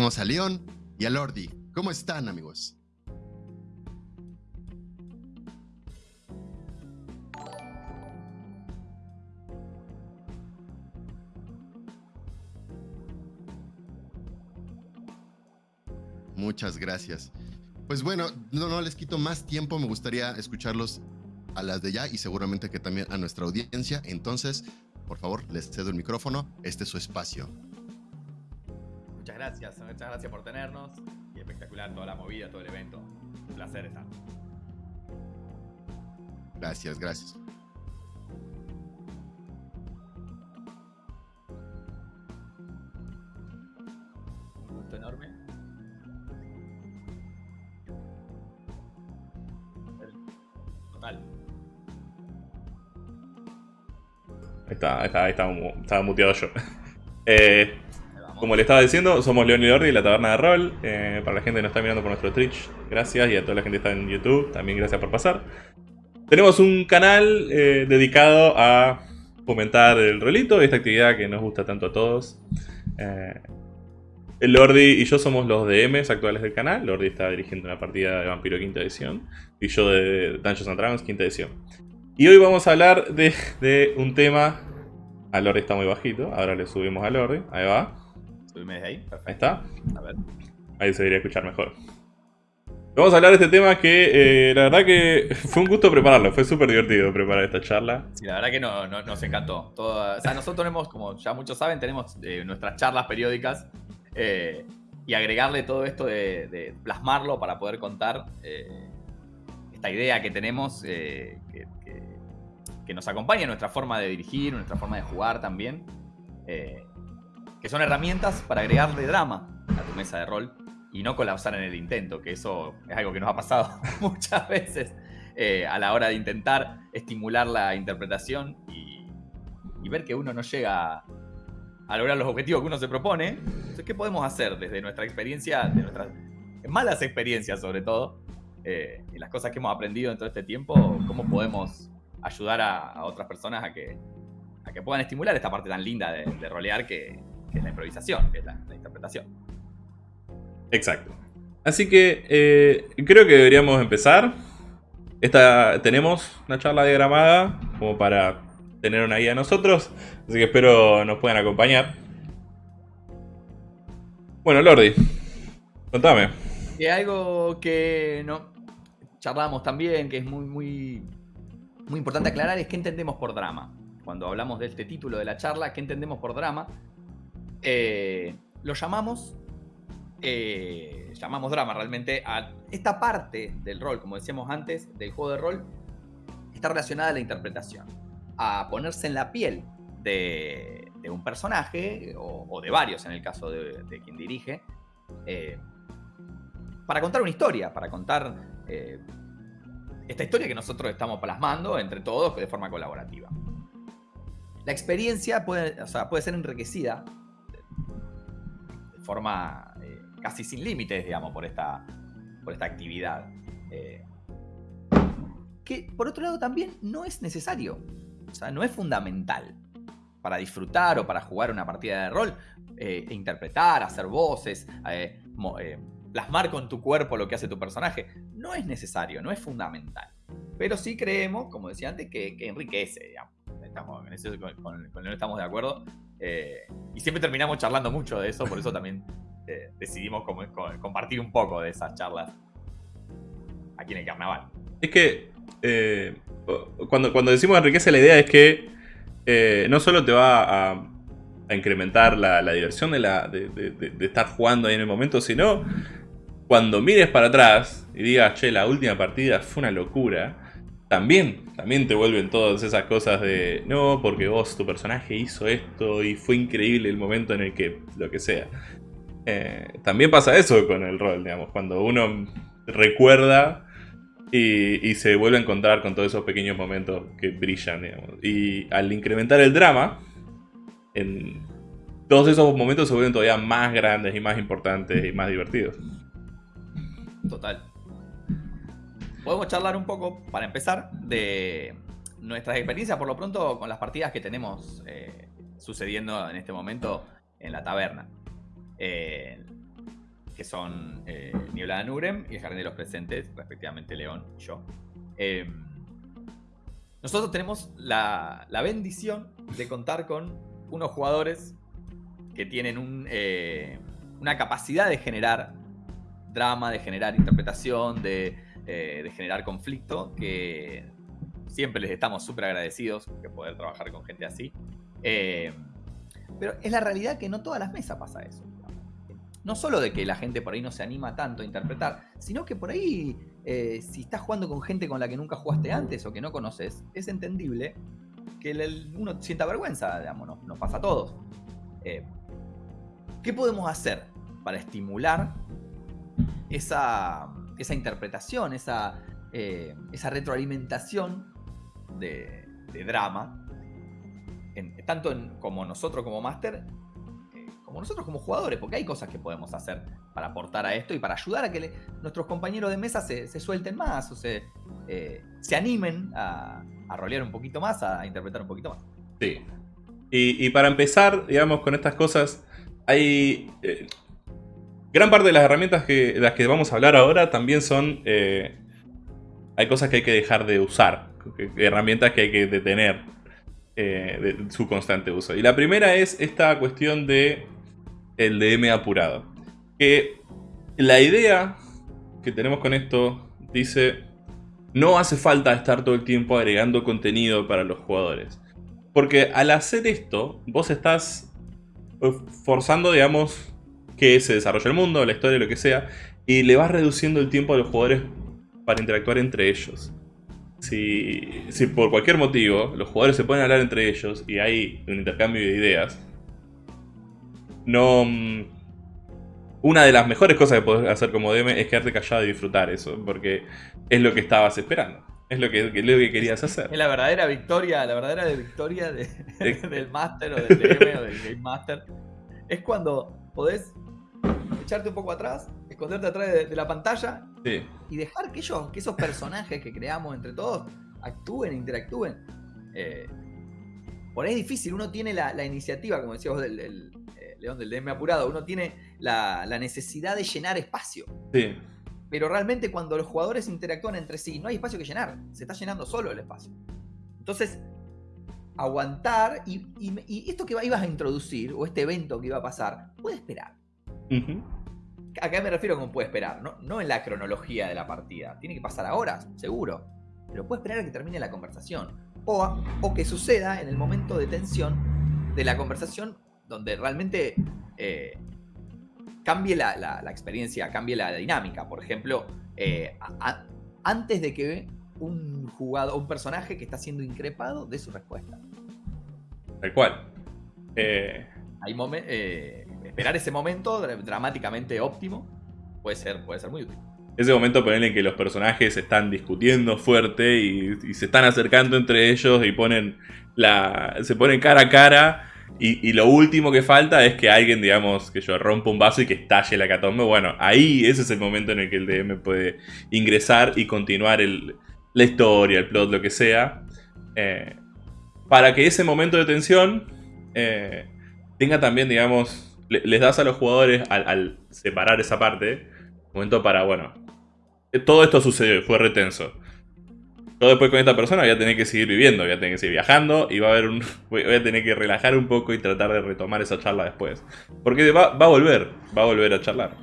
Tenemos a León y a Lordi. ¿Cómo están, amigos? Muchas gracias. Pues bueno, no, no les quito más tiempo, me gustaría escucharlos a las de ya y seguramente que también a nuestra audiencia. Entonces, por favor, les cedo el micrófono, este es su espacio gracias, muchas gracias por tenernos. Y espectacular toda la movida, todo el evento. Un placer estar. Gracias, gracias. Un gusto enorme. Total. Ahí está, ahí está, ahí estaba, estaba muteado yo. Eh, como le estaba diciendo, somos León y Lordi de la Taberna de Rol. Eh, para la gente que nos está mirando por nuestro Twitch, gracias. Y a toda la gente que está en YouTube, también gracias por pasar. Tenemos un canal eh, dedicado a fomentar el rolito, esta actividad que nos gusta tanto a todos. Eh, Lordi y yo somos los DMs actuales del canal. Lordi está dirigiendo una partida de Vampiro quinta edición. Y yo de Dungeons and Dragons quinta edición. Y hoy vamos a hablar de, de un tema... A Lordi está muy bajito, ahora le subimos a Lordi. Ahí va ahí. Ahí está. A ver. Ahí se debería escuchar mejor. Vamos a hablar de este tema que eh, la verdad que fue un gusto prepararlo, fue súper divertido preparar esta charla. Sí, la verdad que no, nos encantó. o sea, nosotros tenemos, como ya muchos saben, tenemos eh, nuestras charlas periódicas eh, y agregarle todo esto de, plasmarlo para poder contar esta idea que tenemos que, que, nos acompaña en nuestra forma de dirigir, nuestra forma de jugar también que son herramientas para agregarle drama a tu mesa de rol y no colapsar en el intento, que eso es algo que nos ha pasado muchas veces eh, a la hora de intentar estimular la interpretación y, ver que uno no llega a lograr los objetivos que uno se propone. Entonces, ¿qué podemos hacer desde nuestra experiencia, de nuestras malas experiencias sobre todo, eh, y las cosas que hemos aprendido en todo este tiempo, cómo podemos ayudar a, otras personas a que, a que puedan estimular esta parte tan linda de rolear que, que es la improvisación, que es la, interpretación. Exacto. Así que eh, creo que deberíamos empezar. Esta, tenemos una charla diagramada como para tener una guía nosotros, así que espero nos puedan acompañar. Bueno, Lordi, contame. Y algo que no charlamos también, que es muy, muy, muy importante aclarar, es qué entendemos por drama. Cuando hablamos de este título de la charla, ¿qué entendemos por drama? Eh, lo llamamos, eh, llamamos drama realmente a esta parte del rol, como decíamos antes, del juego de rol, está relacionada a la interpretación, a ponerse en la piel de, un personaje, o, de varios en el caso de, quien dirige, eh, para contar una historia, para contar esta historia que nosotros estamos plasmando entre todos de forma colaborativa. La experiencia puede, puede ser enriquecida forma eh, casi sin límites, digamos, por esta, por esta actividad. Eh, que por otro lado también no es necesario, o sea, no es fundamental para disfrutar o para jugar una partida de rol, eh, e interpretar, hacer voces, plasmar con tu cuerpo lo que hace tu personaje. No es necesario, no es fundamental. Pero sí creemos, como decía antes, que, enriquece, digamos. Con, con, estamos de acuerdo. Eh, y siempre terminamos charlando mucho de eso, por eso también eh, decidimos compartir un poco de esas charlas aquí en el carnaval. Es que eh, cuando, cuando decimos enriquece la idea es que no solo te va a, incrementar la, diversión de, estar jugando ahí en el momento, sino cuando mires para atrás y digas, che, la última partida fue una locura, también, también te vuelven todas esas cosas de, no, porque vos, tu personaje hizo esto y fue increíble el momento en el que, lo que sea. Eh, también pasa eso con el rol, digamos, cuando uno recuerda y, se vuelve a encontrar con todos esos pequeños momentos que brillan, digamos. Y al incrementar el drama, en todos esos momentos se vuelven todavía más grandes y más importantes y más divertidos. Total. Podemos charlar un poco, para empezar, de nuestras experiencias, por lo pronto, con las partidas que tenemos eh, sucediendo en este momento en la taberna. Eh, que son eh, de Nurem y el Jardín de los Presentes, respectivamente León y yo. Em, nosotros tenemos la, bendición de contar con unos jugadores que tienen eh, una capacidad de generar drama, de generar interpretación, de, eh, de generar conflicto, que siempre les estamos súper agradecidos de poder trabajar con gente así. Em, pero es la realidad que no todas las mesas pasa eso no solo de que la gente por ahí no se anima tanto a interpretar, sino que por ahí, eh, si estás jugando con gente con la que nunca jugaste antes o que no conoces, es entendible que uno sienta vergüenza, digamos, nos, pasa a todos. Eh, ¿Qué podemos hacer para estimular esa, interpretación, esa, eh, esa retroalimentación de, drama, tanto como nosotros como máster, como nosotros como jugadores, porque hay cosas que podemos hacer para aportar a esto y para ayudar a que nuestros compañeros de mesa se, suelten más o se, eh, se animen a, a rolear un poquito más, a interpretar un poquito más. Sí. Y, para empezar, digamos, con estas cosas, hay... Eh, gran parte de las herramientas que, de las que vamos a hablar ahora también son... Eh, hay cosas que hay que dejar de usar, herramientas que hay que detener de su constante uso. Y la primera es esta cuestión de el DM apurado. Que la idea que tenemos con esto dice, no hace falta estar todo el tiempo agregando contenido para los jugadores. Porque al hacer esto, vos estás eh, forzando, digamos, que se desarrolle el mundo, la historia, lo que sea, y le vas reduciendo el tiempo a los jugadores para interactuar entre ellos. Si, si por cualquier motivo los jugadores se pueden hablar entre ellos y hay un intercambio de ideas, no... Mm, una de las mejores cosas que podés hacer como DM es quedarte callado y disfrutar eso, porque es lo que estabas esperando. Es lo que, lo que querías hacer. Es la verdadera victoria, la verdadera victoria del Master o del DM o del Game Master. Es cuando podés echarte un poco atrás, esconderte atrás de, la pantalla y dejar que ellos, que esos personajes que creamos entre todos actúen, interactúen. Eh, por ahí es difícil, uno tiene la, iniciativa, como decías vos, del, León del DM apurado, uno tiene la, necesidad de llenar espacio. Sí. Pero realmente cuando los jugadores interactúan entre sí, no hay espacio que llenar, se está llenando solo el espacio. Entonces, aguantar y, esto que ibas a introducir, o este evento que iba a pasar, puede esperar. ¿A qué me refiero con puede esperar? No, no en la cronología de la partida. Tiene que pasar ahora, seguro. Pero puede esperar a que termine la conversación. O, o que suceda en el momento de tensión de la conversación donde realmente eh, cambie la, experiencia, cambie la dinámica. Por ejemplo, eh, antes de que un jugador, un personaje que está siendo increpado dé su respuesta. Tal cual. Eh, esperar ese momento dramáticamente óptimo puede ser, puede ser muy útil. Ese momento ponerle en que los personajes están discutiendo fuerte y, se están acercando entre ellos y ponen la. se ponen cara a cara y, lo último que falta es que alguien, digamos, que yo rompa un vaso y que estalle la catombe. Bueno, ahí ese es el momento en el que el DM puede ingresar y continuar la historia, el plot, lo que sea. Eh, para que ese momento de tensión eh, tenga también, digamos, les das a los jugadores al, separar esa parte, momento para, bueno, todo esto sucedió, fue retenso yo después con esta persona voy a tener que seguir viviendo, voy a tener que seguir viajando y va a haber voy a tener que relajar un poco y tratar de retomar esa charla después. Porque va, a volver, va a volver a charlar.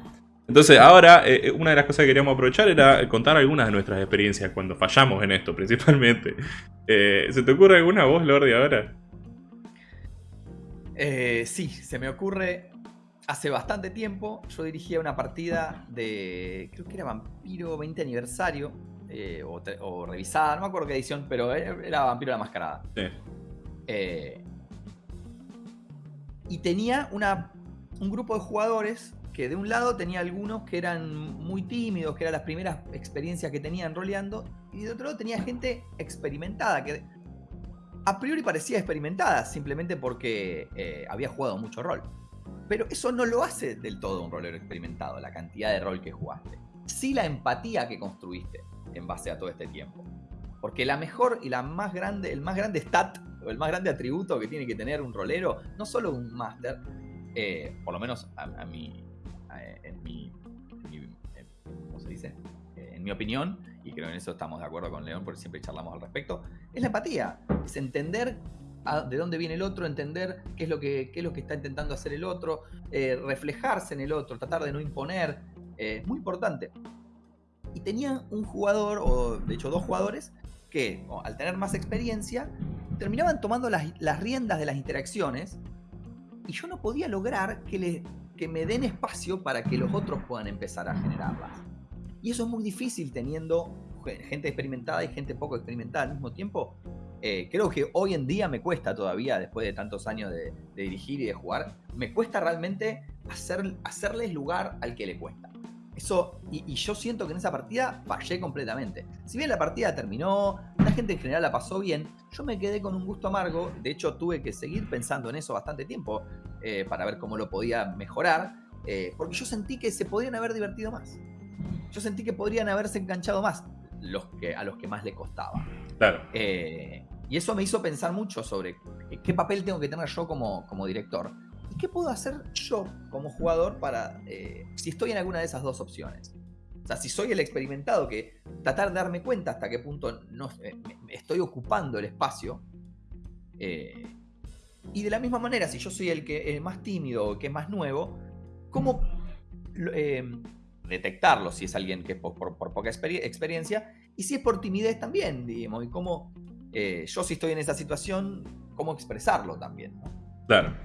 Entonces ahora, eh, eh, una de las cosas que queríamos aprovechar era contar algunas de nuestras experiencias cuando fallamos en esto, principalmente. Eh, ¿Se te ocurre alguna voz, Lordi, ahora? Sí, se me ocurre hace bastante tiempo. Yo dirigía una partida de. Creo que era Vampiro 20 aniversario. eh, o, revisada, no me acuerdo qué edición, pero era Vampiro la Mascarada. Sí. Eh, y tenía una, un grupo de jugadores que de un lado tenía algunos que eran muy tímidos, que eran las primeras experiencias que tenían roleando, y de otro lado tenía gente experimentada, que a priori parecía experimentada, simplemente porque eh, había jugado mucho rol. Pero eso no lo hace del todo un rolero experimentado, la cantidad de rol que jugaste. Sí la empatía que construiste en base a todo este tiempo. Porque la mejor y la más grande, el más grande stat, o el más grande atributo que tiene que tener un rolero, no solo un máster, eh, por lo menos a, a en mi, ¿cómo se dice? Eh, en mi opinión, y creo en eso estamos de acuerdo con León porque siempre charlamos al respecto, es la empatía, es entender de dónde viene el otro, entender qué es lo que, qué es lo que está intentando hacer el otro, eh, reflejarse en el otro, tratar de no imponer, eh, es muy importante. Y tenía un jugador, o de hecho dos jugadores, que al tener más experiencia, terminaban tomando las, las riendas de las interacciones y yo no podía lograr que, le, que me den espacio para que los otros puedan empezar a generarlas. Y eso es muy difícil teniendo ge- gente experimentada y gente poco experimentada al mismo tiempo. Eh, creo que hoy en día me cuesta todavía, después de tantos años de, de dirigir y de jugar, me cuesta realmente hacer, hacerles lugar al que le cuesta. Eso, y, y yo siento que en esa partida fallé completamente. Si bien la partida terminó, la gente en general la pasó bien, yo me quedé con un gusto amargo. De hecho, tuve que seguir pensando en eso bastante tiempo eh, para ver cómo lo podía mejorar, eh, porque yo sentí que se podrían haber divertido más. Yo sentí que podrían haberse enganchado más los que, a los que más le costaba. Claro. Eh, y eso me hizo pensar mucho sobre qué papel tengo que tener yo como, como director y qué puedo hacer yo como jugador para eh, si estoy en alguna de esas dos opciones. O sea, si soy el experimentado, que tratar de darme cuenta hasta qué punto no, eh, estoy ocupando el espacio. eh, y de la misma manera, si yo soy el que más tímido o que es más nuevo, ¿cómo lo- detectarlo si es alguien que por, por- poca experi- experiencia? Y si es por timidez también, digamos, y cómo eh, yo si estoy en esa situación, cómo expresarlo también. ¿no? Claro.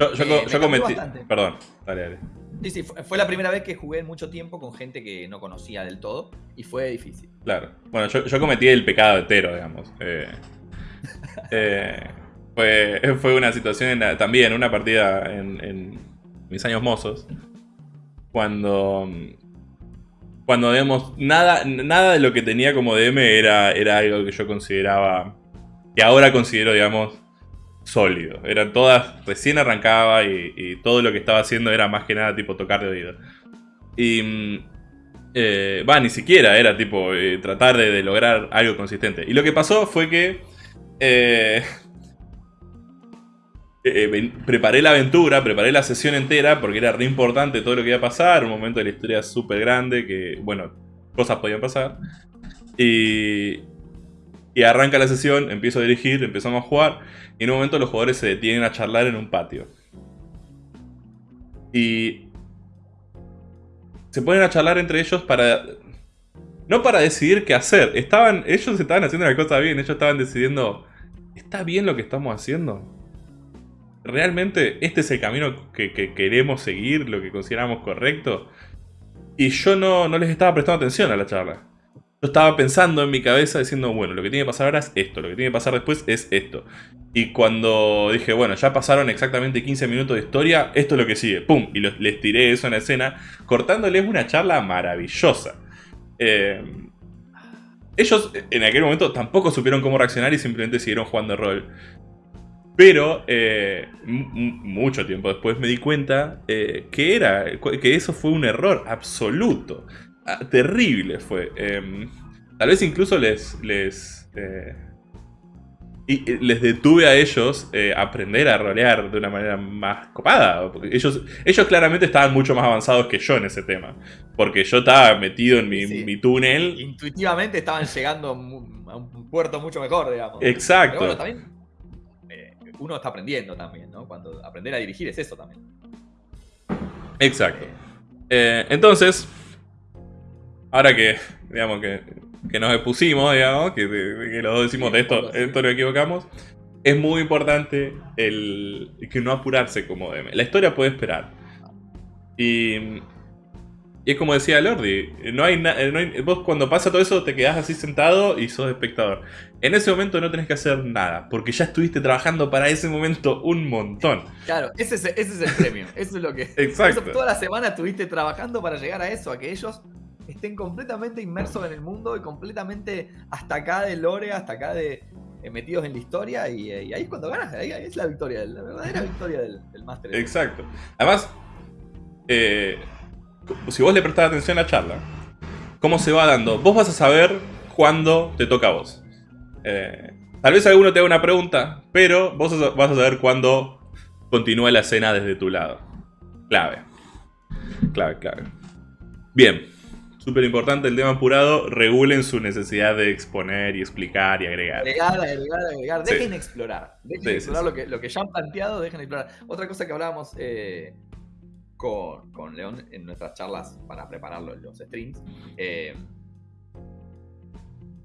Yo, yo, Eh, yo cometí. bastante. Perdón, dale, dale. Sí, sí, fue, la primera vez que jugué mucho tiempo con gente que no conocía del todo y fue difícil. Claro. Bueno, yo, yo cometí el pecado entero, digamos. Eh, eh, fue, fue una situación en la- también, una partida en, en mis años mozos. Cuando. Cuando, digamos, nada, nada de lo que tenía como DM era, era algo que yo consideraba. Que ahora considero, digamos, sólido. Eran todas. Recién arrancaba y, todo lo que estaba haciendo era más que nada tipo tocar de oído. Y. mm, eh, Va, ni siquiera era tipo eh, tratar de, de lograr algo consistente. Y lo que pasó fue que. eh, eh, ven- preparé la aventura, preparé la sesión entera porque era re importante todo lo que iba a pasar. Un momento de la historia súper grande que, bueno, cosas podían pasar. Y. Y arranca la sesión, empiezo a dirigir, empezamos a jugar. Y en un momento los jugadores se detienen a charlar en un patio. Y se ponen a charlar entre ellos para. No para decidir qué hacer. Estaban. Ellos estaban haciendo la cosa bien. Ellos estaban decidiendo. ¿Está bien lo que estamos haciendo? ¿Realmente este es el camino que, que queremos seguir? ¿Lo que consideramos correcto? Y yo no, no les estaba prestando atención a la charla. Yo estaba pensando en mi cabeza diciendo, bueno, lo que tiene que pasar ahora es esto, lo que tiene que pasar después es esto. Y cuando dije, bueno, ya pasaron exactamente 15 minutos de historia, esto es lo que sigue, ¡pum! Y les tiré eso en la escena, cortándoles una charla maravillosa. Eh, ellos en aquel momento tampoco supieron cómo reaccionar y simplemente siguieron jugando rol. Pero eh, mucho tiempo después me di cuenta eh, que era que eso fue un error absoluto. Ah, terrible fue. Em, tal vez incluso les les eh, y les detuve a ellos aprender a rolear de una manera más copada. Porque ellos, ellos claramente estaban mucho más avanzados que yo en ese tema. Porque yo estaba metido en mi, Sí. mi túnel. Intuitivamente estaban llegando a un puerto mucho mejor, digamos. Exacto. Pero bueno, también uno está aprendiendo también, ¿no? Cuando aprender a dirigir es eso también. Exacto. Eh, entonces, ahora que, digamos, que, que nos expusimos, digamos, que, que los dos decimos Sí, de esto, sí. esto lo equivocamos, es muy importante el que no apurarse como DM. La historia puede esperar. Y y es como decía Lordi, no hay, no vos cuando pasa todo eso te quedás así sentado y sos espectador. En ese momento no tenés que hacer nada, porque ya estuviste trabajando para ese momento un montón. Claro, ese es, ese es el premio, eso es lo que... Exacto. toda la semana estuviste trabajando para llegar a eso, a que ellos estén completamente inmersos en el mundo y completamente hasta acá de lore, hasta acá de eh, metidos en la historia y, ahí es cuando ganas, ahí, es la victoria, la verdadera victoria del, del Master. Exacto. Además, eh, si vos le prestás atención a la charla, cómo se va dando, vos vas a saber cuándo te toca a vos. Eh, tal vez alguno te haga una pregunta, pero vos vas a saber cuándo continúa la escena desde tu lado. Clave. Clave, clave. Bien. Súper importante el tema apurado. Regulen su necesidad de exponer y explicar y agregar. Agregar, agregar, agregar. Dejen explorar. Dejen explorar Lo, que, lo que ya han planteado, dejen explorar. Otra cosa que hablábamos eh, con, León en nuestras charlas para prepararlo en los streams. Eh,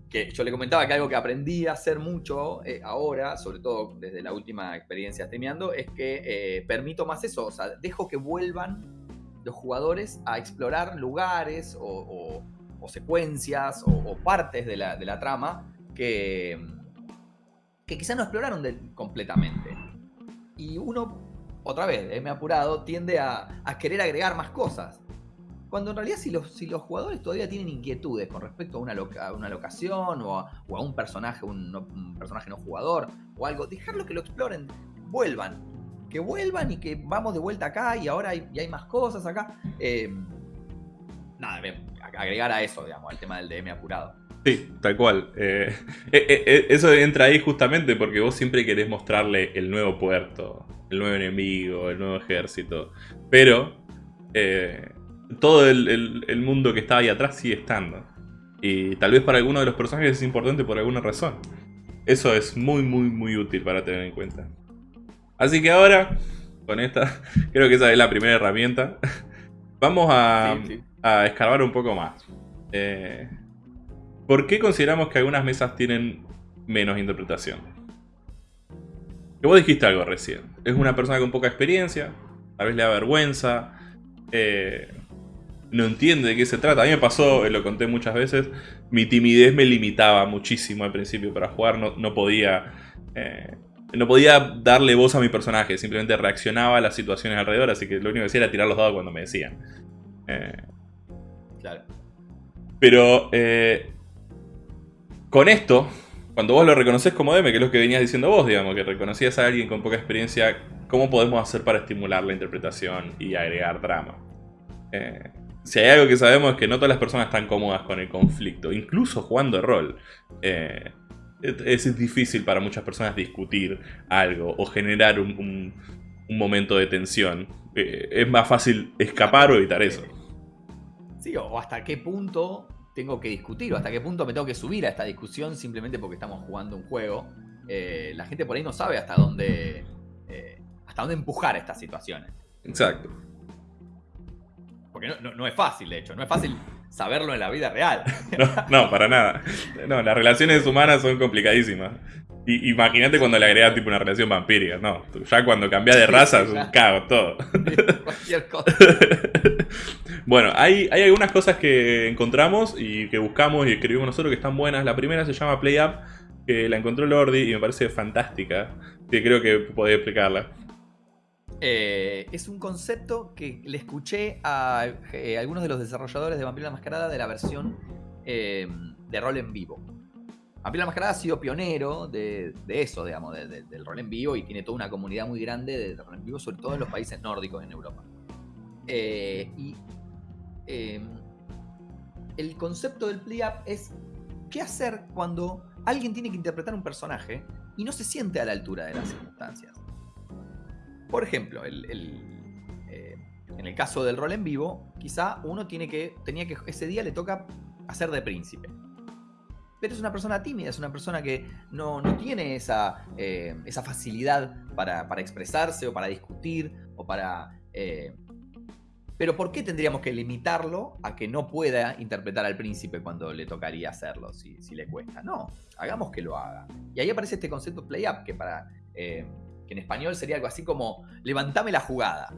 que yo le comentaba que algo que aprendí a hacer mucho eh, ahora, sobre todo desde la última experiencia streameando, es que eh, permito más eso, o sea, dejo que vuelvan los jugadores a explorar lugares o, secuencias o, partes de la, de la, trama que, que quizás no exploraron completamente. Y uno otra vez, me he apurado, tiende a, querer agregar más cosas. Cuando en realidad si los, si los jugadores todavía tienen inquietudes con respecto a una, una locación o a, un personaje, un, personaje no jugador o algo, dejarlo que lo exploren, vuelvan. Que vuelvan y que vamos de vuelta acá y ahora hay, hay más cosas acá. Eh, nada, agregar a eso, digamos, al tema del DM apurado. Sí, tal cual. Eh, eh, eso entra ahí justamente porque vos siempre querés mostrarle el nuevo puerto, el nuevo enemigo, el nuevo ejército. Pero eh, todo el, mundo que está ahí atrás sigue estando. Y tal vez para alguno de los personajes es importante por alguna razón. Eso es muy, muy, muy útil para tener en cuenta. Así que ahora, con esta, creo que esa es la primera herramienta. Vamos a, a escarbar un poco más. Eh, ¿Por qué consideramos que algunas mesas tienen menos interpretación? Que vos dijiste algo recién. Es una persona con poca experiencia, tal vez le da vergüenza, eh, no entiende de qué se trata. A mí me pasó, eh, lo conté muchas veces, mi timidez me limitaba muchísimo al principio para jugar, no, podía... Eh, no podía darle voz a mi personaje, simplemente reaccionaba a las situaciones alrededor, así que lo único que hacía era tirar los dados cuando me decían. claro. Pero con esto, cuando vos lo reconoces como DM, que es lo que venías diciendo vos, digamos, que reconocías a alguien con poca experiencia, ¿cómo podemos hacer para estimular la interpretación y agregar drama? Eh, si hay algo que sabemos es que no todas las personas están cómodas con el conflicto, incluso jugando rol. Eh, es, difícil para muchas personas discutir algo o generar un, momento de tensión. Eh, es más fácil escapar o evitar eso. Sí, o hasta qué punto tengo que discutir o hasta qué punto me tengo que subir a esta discusión simplemente porque estamos jugando un juego. Eh, la gente por ahí no sabe hasta dónde, eh, hasta dónde empujar estas situaciones. Exacto. Porque no, es fácil, de hecho, no es fácil saberlo en la vida real. No, para nada. No, las relaciones humanas son complicadísimas. Imagínate cuando le agregas tipo una relación vampírica, no. Ya cuando cambias de raza es un caos todo. Cualquier cosa. Bueno, hay, hay algunas cosas que encontramos y que buscamos y escribimos nosotros que están buenas. La primera se llama Play Up, que la encontró Lordi y me parece fantástica. Que creo que podés explicarla. Eh, es un concepto que le escuché a eh, algunos de los desarrolladores de Vampiro la Mascarada de la versión eh, de rol en vivo. Vampiro la Mascarada ha sido pionero de, eso, digamos, del rol en vivo y tiene toda una comunidad muy grande de rol en vivo, sobre todo en los países nórdicos en Europa. y Em, el concepto del play-up es qué hacer cuando alguien tiene que interpretar un personaje y no se siente a la altura de las circunstancias. Por ejemplo, eh, en el caso del rol en vivo, quizá uno tiene que, tenía que, ese día le toca hacer de príncipe. Pero es una persona tímida, es una persona que no, tiene esa, eh, esa facilidad para, expresarse o para discutir o para eh, Pero ¿por qué tendríamos que limitarlo a que no pueda interpretar al príncipe cuando le tocaría hacerlo, si, le cuesta? No, hagamos que lo haga. Y ahí aparece este concepto play up, que para eh, que en español sería algo así como levantame la jugada.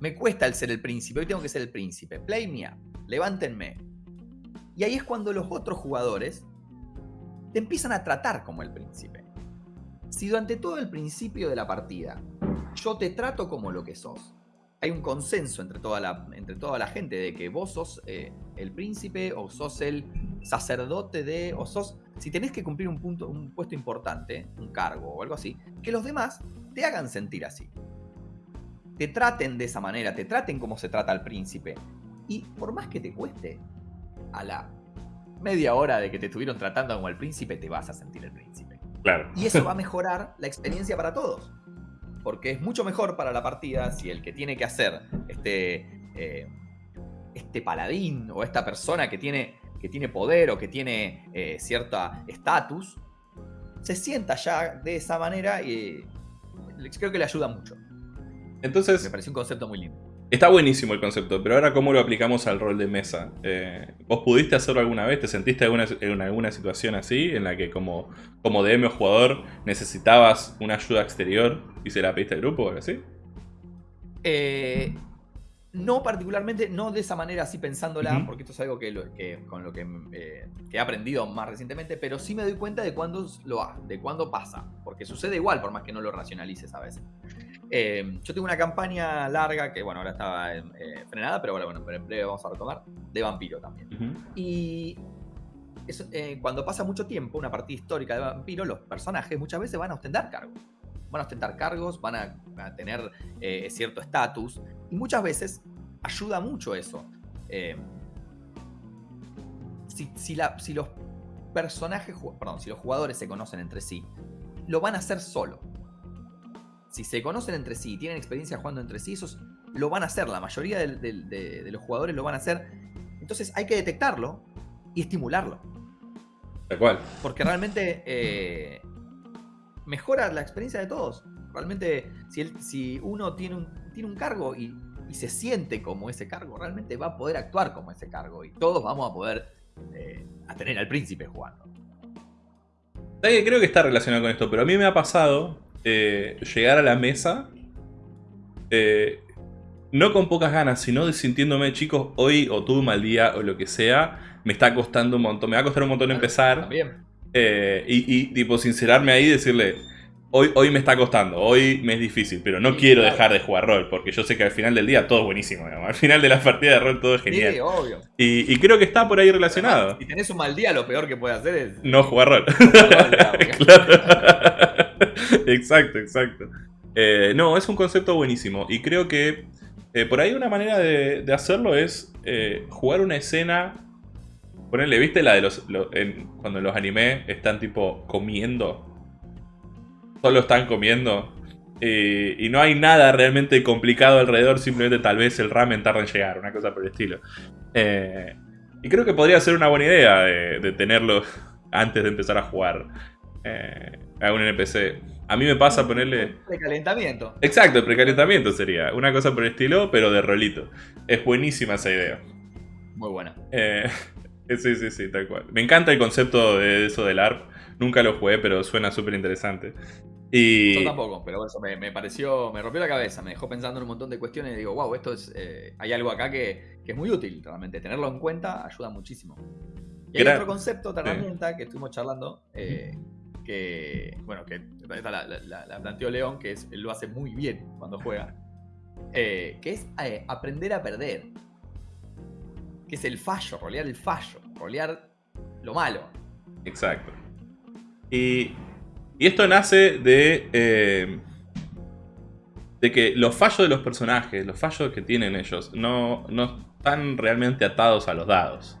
Me cuesta el ser el príncipe, hoy tengo que ser el príncipe. Play me up, levántenme. Y ahí es cuando los otros jugadores te empiezan a tratar como el príncipe. Si durante todo el principio de la partida yo te trato como lo que sos, hay un consenso entre toda la, entre toda la gente de que vos sos eh, el príncipe o sos el sacerdote de, o sos, si tenés que cumplir un, punto, un puesto importante, un cargo o algo así, que los demás te hagan sentir así. Te traten de esa manera, te traten como se trata al príncipe. Y por más que te cueste, a la media hora de que te estuvieron tratando como el príncipe, te vas a sentir el príncipe. Claro. Y eso va a mejorar la experiencia para todos porque es mucho mejor para la partida si el que tiene que hacer este, eh, este paladín o esta persona que tiene, que tiene poder o que tiene eh, cierta estatus, se sienta ya de esa manera y creo que le ayuda mucho. Entonces... Me parece un concepto muy lindo. Está buenísimo el concepto, pero ahora ¿cómo lo aplicamos al rol de mesa? Eh, ¿Vos pudiste hacerlo alguna vez? ¿Te sentiste en alguna situación así en la que como, como DM o jugador necesitabas una ayuda exterior y se la pediste al grupo o algo así? Eh, no particularmente, no de esa manera así pensándola, porque esto es algo que, con lo eh, que, he aprendido más recientemente, pero sí me doy cuenta de cuándo lo de cuándo pasa, porque sucede igual por más que no lo racionalices a veces. Eh, yo tengo una campaña larga que, bueno, ahora estaba eh, frenada, pero bueno, bueno, en breve vamos a retomar, de vampiro también. Y cuando pasa mucho tiempo, una partida histórica de vampiro, los personajes muchas veces van a ostentar cargos. Van a ostentar cargos, van a, tener cierto estatus, y muchas veces ayuda mucho eso. Eh, si, los personajes, perdón, si los jugadores se conocen entre sí, lo van a hacer solo. Si se conocen entre sí y tienen experiencia jugando entre sí, esos lo van a hacer. La mayoría de, los jugadores lo van a hacer. Entonces hay que detectarlo y estimularlo. ¿De cual. Porque realmente eh, mejora la experiencia de todos. Realmente, si, si uno tiene un, tiene un cargo y, se siente como ese cargo, realmente va a poder actuar como ese cargo y todos vamos a poder eh, a tener al príncipe jugando. Creo que está relacionado con esto, pero a mí me ha pasado eh, llegar a la mesa, eh, no con pocas ganas, sino sintiéndome, chicos, hoy o tuve un mal día o lo que sea, me está costando un montón, me va a costar un montón empezar. También. y, y, tipo, sincerarme ahí y decirle, Hoy, hoy me está costando, hoy me es difícil, pero no quiero dejar de jugar rol, porque yo sé que al final del día todo es buenísimo. Al final de la partida de rol todo es genial. Sí, obvio. Y, creo que está por ahí relacionado. si tenés un mal día, lo peor que puedes hacer es. No jugar rol. exacto, exacto. Eh, no, es un concepto buenísimo. Y creo que eh, por ahí una manera de, hacerlo es eh, jugar una escena. Ponerle, ¿viste la de los. cuando los anime están tipo comiendo? solo están comiendo. y no hay nada realmente complicado alrededor, simplemente tal vez el ramen tarda en llegar, una cosa por el estilo. Y creo que podría ser una buena idea de, tenerlo antes de empezar a jugar eh, a un NPC. A mí me pasa ponerle... Precalentamiento. Exacto, el precalentamiento sería. Una cosa por el estilo, pero de rolito. Es buenísima esa idea. Muy buena. Eh, sí, sí, sí, tal cual. Me encanta el concepto de eso del ARP. Nunca lo jugué, pero suena súper interesante. Y... Yo tampoco, pero eso me, pareció, me rompió la cabeza, me dejó pensando en un montón de cuestiones y digo, wow, esto es, eh, hay algo acá que, es muy útil, realmente. Tenerlo en cuenta ayuda muchísimo. Y hay otro concepto, otra herramienta que estuvimos charlando, eh, que, bueno, que la, planteó León, que es, lo hace muy bien cuando juega, eh, que es aprender a perder. Que es el fallo, rolear el fallo, rolear lo malo. Exacto. Y, esto nace de, eh, de que los fallos de los personajes, los fallos que tienen ellos, no, están realmente atados a los dados.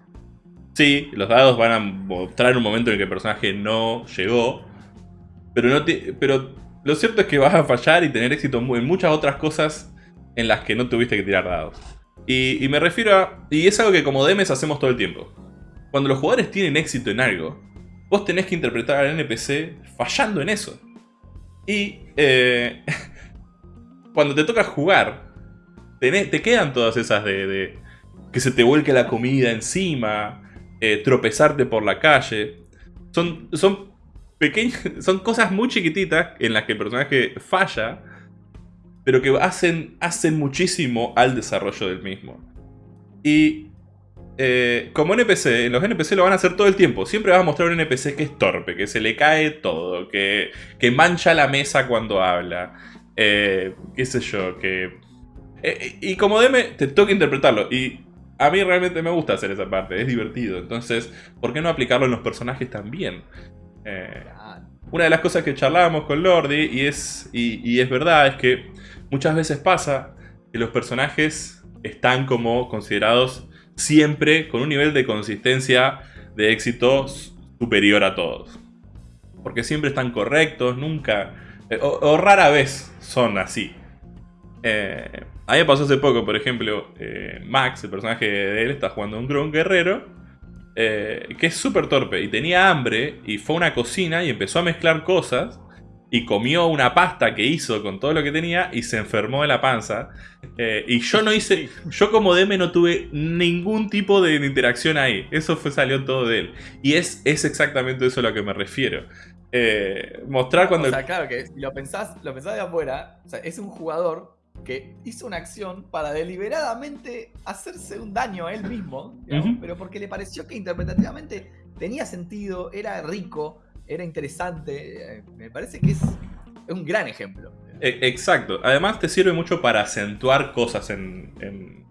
Sí, los dados van a mostrar un momento en el que el personaje no llegó, pero, no pero lo cierto es que vas a fallar y tener éxito en muchas otras cosas en las que no tuviste que tirar dados. Y, me refiero a... Y es algo que como DMs hacemos todo el tiempo. Cuando los jugadores tienen éxito en algo, vos tenés que interpretar al NPC fallando en eso. Y eh, cuando te toca jugar, te quedan todas esas de, que se te vuelque la comida encima, eh, tropezarte por la calle. Son, son, pequeñas, son cosas muy chiquititas en las que el personaje falla, pero que hacen, hacen muchísimo al desarrollo del mismo. Y eh, como NPC, en los NPC lo van a hacer todo el tiempo. Siempre vas a mostrar un NPC que es torpe, que se le cae todo, que, que mancha la mesa cuando habla. Eh, qué sé yo, que... Eh, y como DM te toca interpretarlo. Y a mí realmente me gusta hacer esa parte, es divertido. Entonces, ¿por qué no aplicarlo en los personajes también? una de las cosas que charlábamos con Lordi, y es, y es verdad, es que muchas veces pasa que los personajes están como considerados siempre con un nivel de consistencia de éxito superior a todos. Porque siempre están correctos, nunca... Eh, o, rara vez son así. Eh, a mí me pasó hace poco, por ejemplo, eh, Max, el personaje de él, está jugando un, un guerrero que es súper torpe y tenía hambre y fue a una cocina y empezó a mezclar cosas y comió una pasta que hizo con todo lo que tenía y se enfermó de la panza. Eh, y yo no hice, yo como DM no tuve ningún tipo de interacción ahí. Eso fue, salió todo de él. Y es, es exactamente eso a lo que me refiero. Eh, mostrar cuando... O sea, claro que si lo pensás, lo pensás de afuera, o sea, es un jugador que hizo una acción para deliberadamente hacerse un daño a él mismo, pero porque le pareció que interpretativamente tenía sentido, era rico, era interesante. Eh, me parece que es, un gran ejemplo. E, exacto. Además te sirve mucho para acentuar cosas en, en,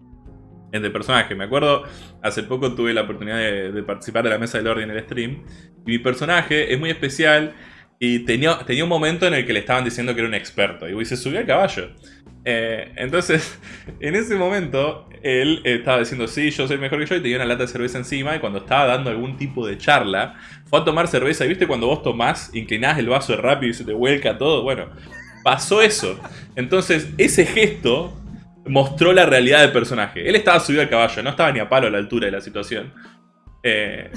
el personaje. Me acuerdo, hace poco tuve la oportunidad de, participar de la mesa del orden en el stream. Y mi personaje es muy especial y tenía, tenía un momento en el que le estaban diciendo que era un experto. Y se subió al caballo. Eh, entonces, en ese momento, él estaba diciendo, sí, yo soy mejor que yo, y tenía una lata de cerveza encima, y cuando estaba dando algún tipo de charla, fue a tomar cerveza, y viste cuando vos tomás, inclinás el vaso rápido y se te vuelca todo, bueno, pasó eso. Entonces, ese gesto mostró la realidad del personaje. Él estaba subido al caballo, no estaba ni a palo a la altura de la situación. Eh,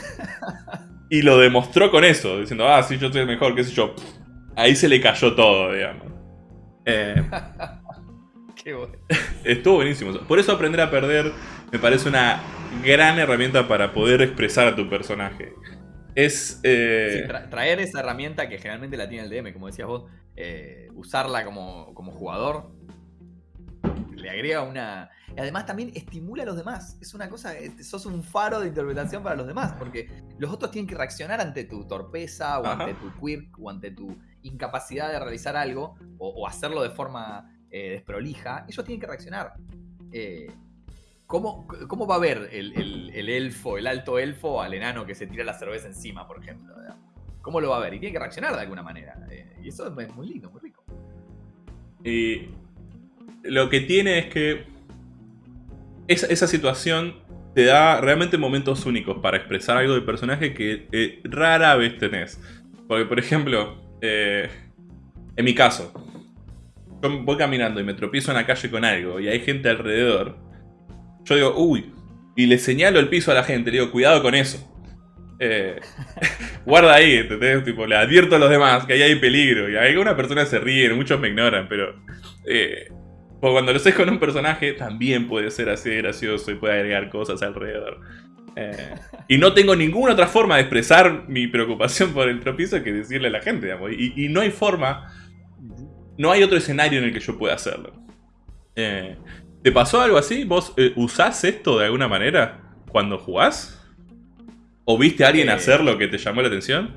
y lo demostró con eso, diciendo, ah, sí, yo soy el mejor, qué sé yo. Ahí se le cayó todo, digamos. Eh, Estuvo buenísimo. Por eso aprender a perder me parece una gran herramienta para poder expresar a tu personaje. Es... Eh, traer esa herramienta que generalmente la tiene el DM, como decías vos, eh, usarla como, jugador, le agrega una... Además también estimula a los demás. Es una cosa, sos un faro de interpretación para los demás, porque los otros tienen que reaccionar ante tu torpeza, o ante tu quirk, o ante tu incapacidad de realizar algo, o hacerlo de forma eh, desprolija, ellos tienen que reaccionar. Eh, ¿cómo, ¿cómo, va a ver el, elfo, el alto elfo, al enano que se tira la cerveza encima, por ejemplo? ¿Cómo lo va a ver? Y tiene que reaccionar de alguna manera. Eh, y eso es muy lindo, muy rico. Y lo que tiene es que esa, esa situación te da realmente momentos únicos para expresar algo del personaje que rara vez tenés. Porque, por ejemplo, en mi caso, yo voy caminando y me tropiezo en la calle con algo y hay gente alrededor, yo digo, uy, y le señalo el piso a la gente, le digo, cuidado con eso. Eh, guarda ahí, ¿entendés? Tipo, le advierto a los demás que ahí hay peligro. Y algunas personas se ríen, muchos me ignoran, pero... Eh, cuando lo sé con un personaje, también puede ser así de gracioso y puede agregar cosas alrededor. Eh, y no tengo ninguna otra forma de expresar mi preocupación por el tropiezo que decirle a la gente, digamos. y no hay forma no hay otro escenario en el que yo pueda hacerlo. Eh, ¿Te pasó algo así? ¿Vos eh, usás esto de alguna manera cuando jugás? ¿O viste a alguien eh, hacer lo que te llamó la atención?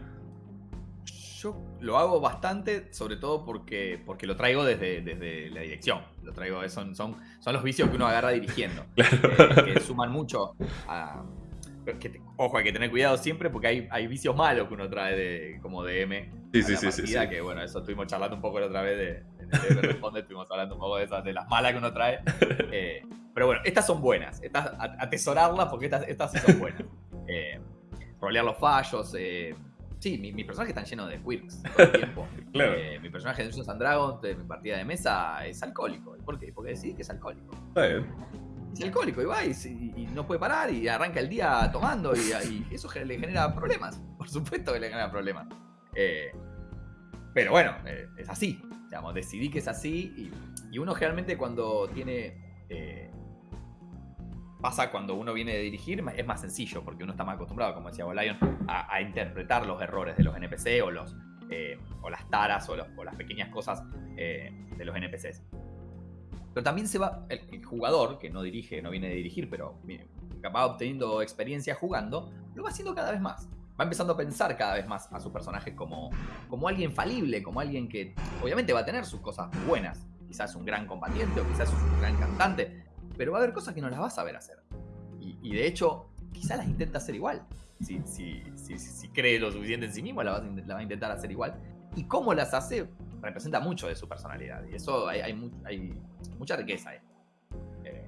Yo lo hago bastante, sobre todo porque, porque lo traigo desde, desde la dirección. Lo traigo, son, son, son los vicios que uno agarra dirigiendo. que suman mucho a, ojo, hay que tener cuidado siempre porque hay, hay vicios malos que uno trae de, como DM. Sí, sí, sí, sí, Que bueno, eso estuvimos charlando un poco la otra vez de, de, Responde, estuvimos hablando un poco de esas, de las malas que uno trae. Eh, pero bueno, estas son buenas. Estas, atesorarlas porque estas, estas sí son buenas. Eh, rolear los fallos. Eh, sí, mis mi personajes están llenos de quirks todo el tiempo. claro. Eh, mi personaje de Dungeons and Dragons, de mi partida de mesa, es alcohólico. ¿Por qué? Porque decís que es alcohólico. Está bien alcohólico y va y, no puede parar y arranca el día tomando y, eso le genera problemas. Por supuesto que le genera problemas. Eh, pero bueno, eh, es así. Digamos, decidí que es así y, uno generalmente cuando tiene Eh, pasa cuando uno viene de dirigir, es más sencillo, porque uno está más acostumbrado, como decía Lion, a, interpretar los errores de los NPC o, los, o las taras o, las pequeñas cosas de los NPCs. Pero también se va, el, jugador, que no dirige, no viene de dirigir, pero va obteniendo experiencia jugando, lo va haciendo cada vez más. Va empezando a pensar cada vez más a su personaje como, como alguien falible, como alguien que obviamente va a tener sus cosas buenas. Quizás un gran combatiente o quizás un gran cantante, pero va a haber cosas que no las vas a saber hacer. Y, de hecho, quizás las intenta hacer igual. Si, si, si, cree lo suficiente en sí mismo, la va, a intentar hacer igual. Y cómo las hace representa mucho de su personalidad. Y eso hay, hay, mucha riqueza ahí. Eh.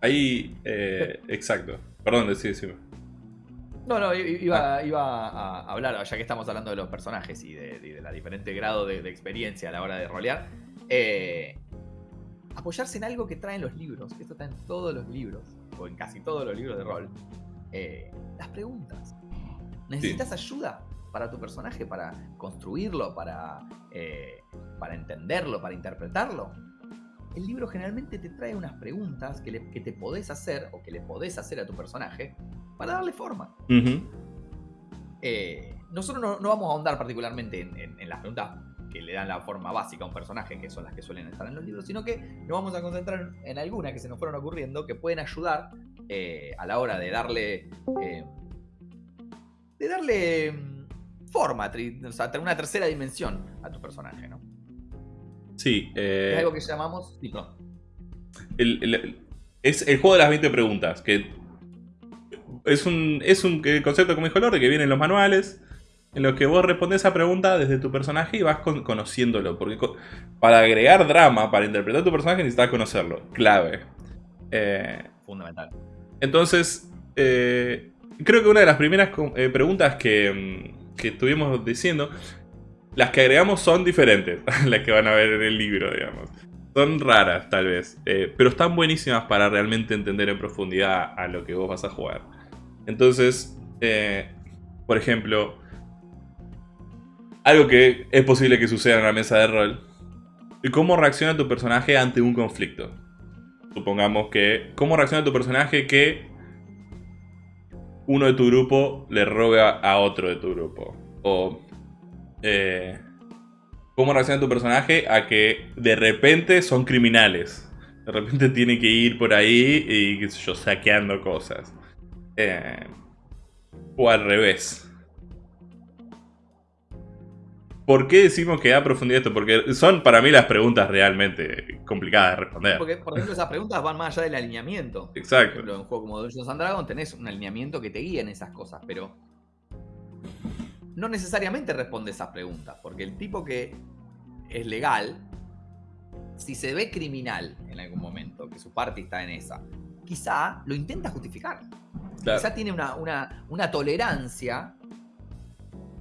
Ahí, eh, exacto. Perdón, decí, decime. No, no, iba, ah. iba, a hablar, ya que estamos hablando de los personajes y de, la diferente grado de, experiencia a la hora de rolear. Eh, apoyarse en algo que traen los libros, que esto está en todos los libros, o en casi todos los libros de rol, las preguntas. ¿Necesitas ayuda para tu personaje, para construirlo, para, eh, para entenderlo, para interpretarlo? El libro generalmente te trae unas preguntas que, te podés hacer o que le podés hacer a tu personaje para darle forma. Eh, nosotros no, vamos a ahondar particularmente en las preguntas que le dan la forma básica a un personaje, que son las que suelen estar en los libros, sino que nos vamos a concentrar en algunas que se nos fueron ocurriendo que pueden ayudar eh, a la hora de darle. Eh, de darle mm, forma, o sea, una tercera dimensión a tu personaje, ¿no? Sí. Eh, es algo que llamamos. es el juego de las 20 preguntas, que es un, es un concepto, como dijo Lorde, que viene en los manuales en los que vos respondes esa pregunta desde tu personaje y vas conociéndolo. Porque para agregar drama, para interpretar tu personaje, necesitas conocerlo. Clave. Eh, Fundamental. Entonces, eh, creo que una de las primeras eh, preguntas que, mm, que, estuvimos diciendo, las que agregamos son diferentes a las que van a ver en el libro, digamos. Son raras, tal vez, pero están buenísimas para realmente entender en profundidad a lo que vos vas a jugar. Entonces, por ejemplo, algo que es posible que suceda en la mesa de rol. ¿Y cómo reacciona tu personaje ante un conflicto? Supongamos que... ¿Cómo reacciona tu personaje que uno de tu grupo le roba a otro de tu grupo? O... Eh, ¿Cómo reacciona tu personaje a que de repente son criminales? De repente tiene que ir por ahí y, qué sé yo, saqueando cosas. Eh, o al revés. ¿Por qué decimos que da profundidad esto? Porque son para mí las preguntas realmente complicadas de responder. Porque, por ejemplo, esas preguntas van más allá del alineamiento. Exacto. Por ejemplo, en un juego como Dungeons and Dragons tenés un alineamiento que te guía en esas cosas, pero no necesariamente responde esas preguntas, porque el tipo que es legal, si se ve criminal en algún momento, que su parte está en esa, quizá lo intenta justificar. Quizá tiene una, una tolerancia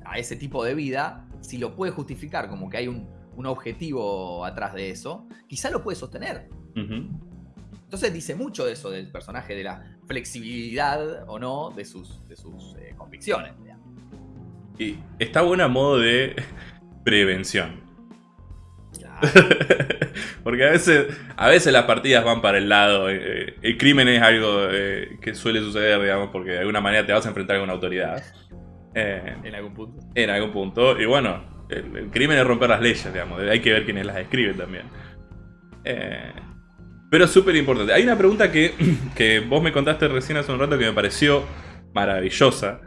a ese tipo de vida si lo puede justificar como que hay un, objetivo atrás de eso, quizá lo puede sostener. Entonces dice mucho de eso del personaje, de la flexibilidad o no de sus, de sus eh, convicciones. Y está bueno a modo de prevención. Porque a veces, a veces las partidas van para el lado. Eh, eh, el crimen es algo que suele suceder, digamos, porque de alguna manera te vas a enfrentar con una autoridad. Eh, en algún punto. En algún punto. Y bueno, el, crimen es romper las leyes, digamos. Hay que ver quiénes las escriben también. Eh, pero súper importante. Hay una pregunta que, que, vos me contaste recién hace un rato que me pareció maravillosa.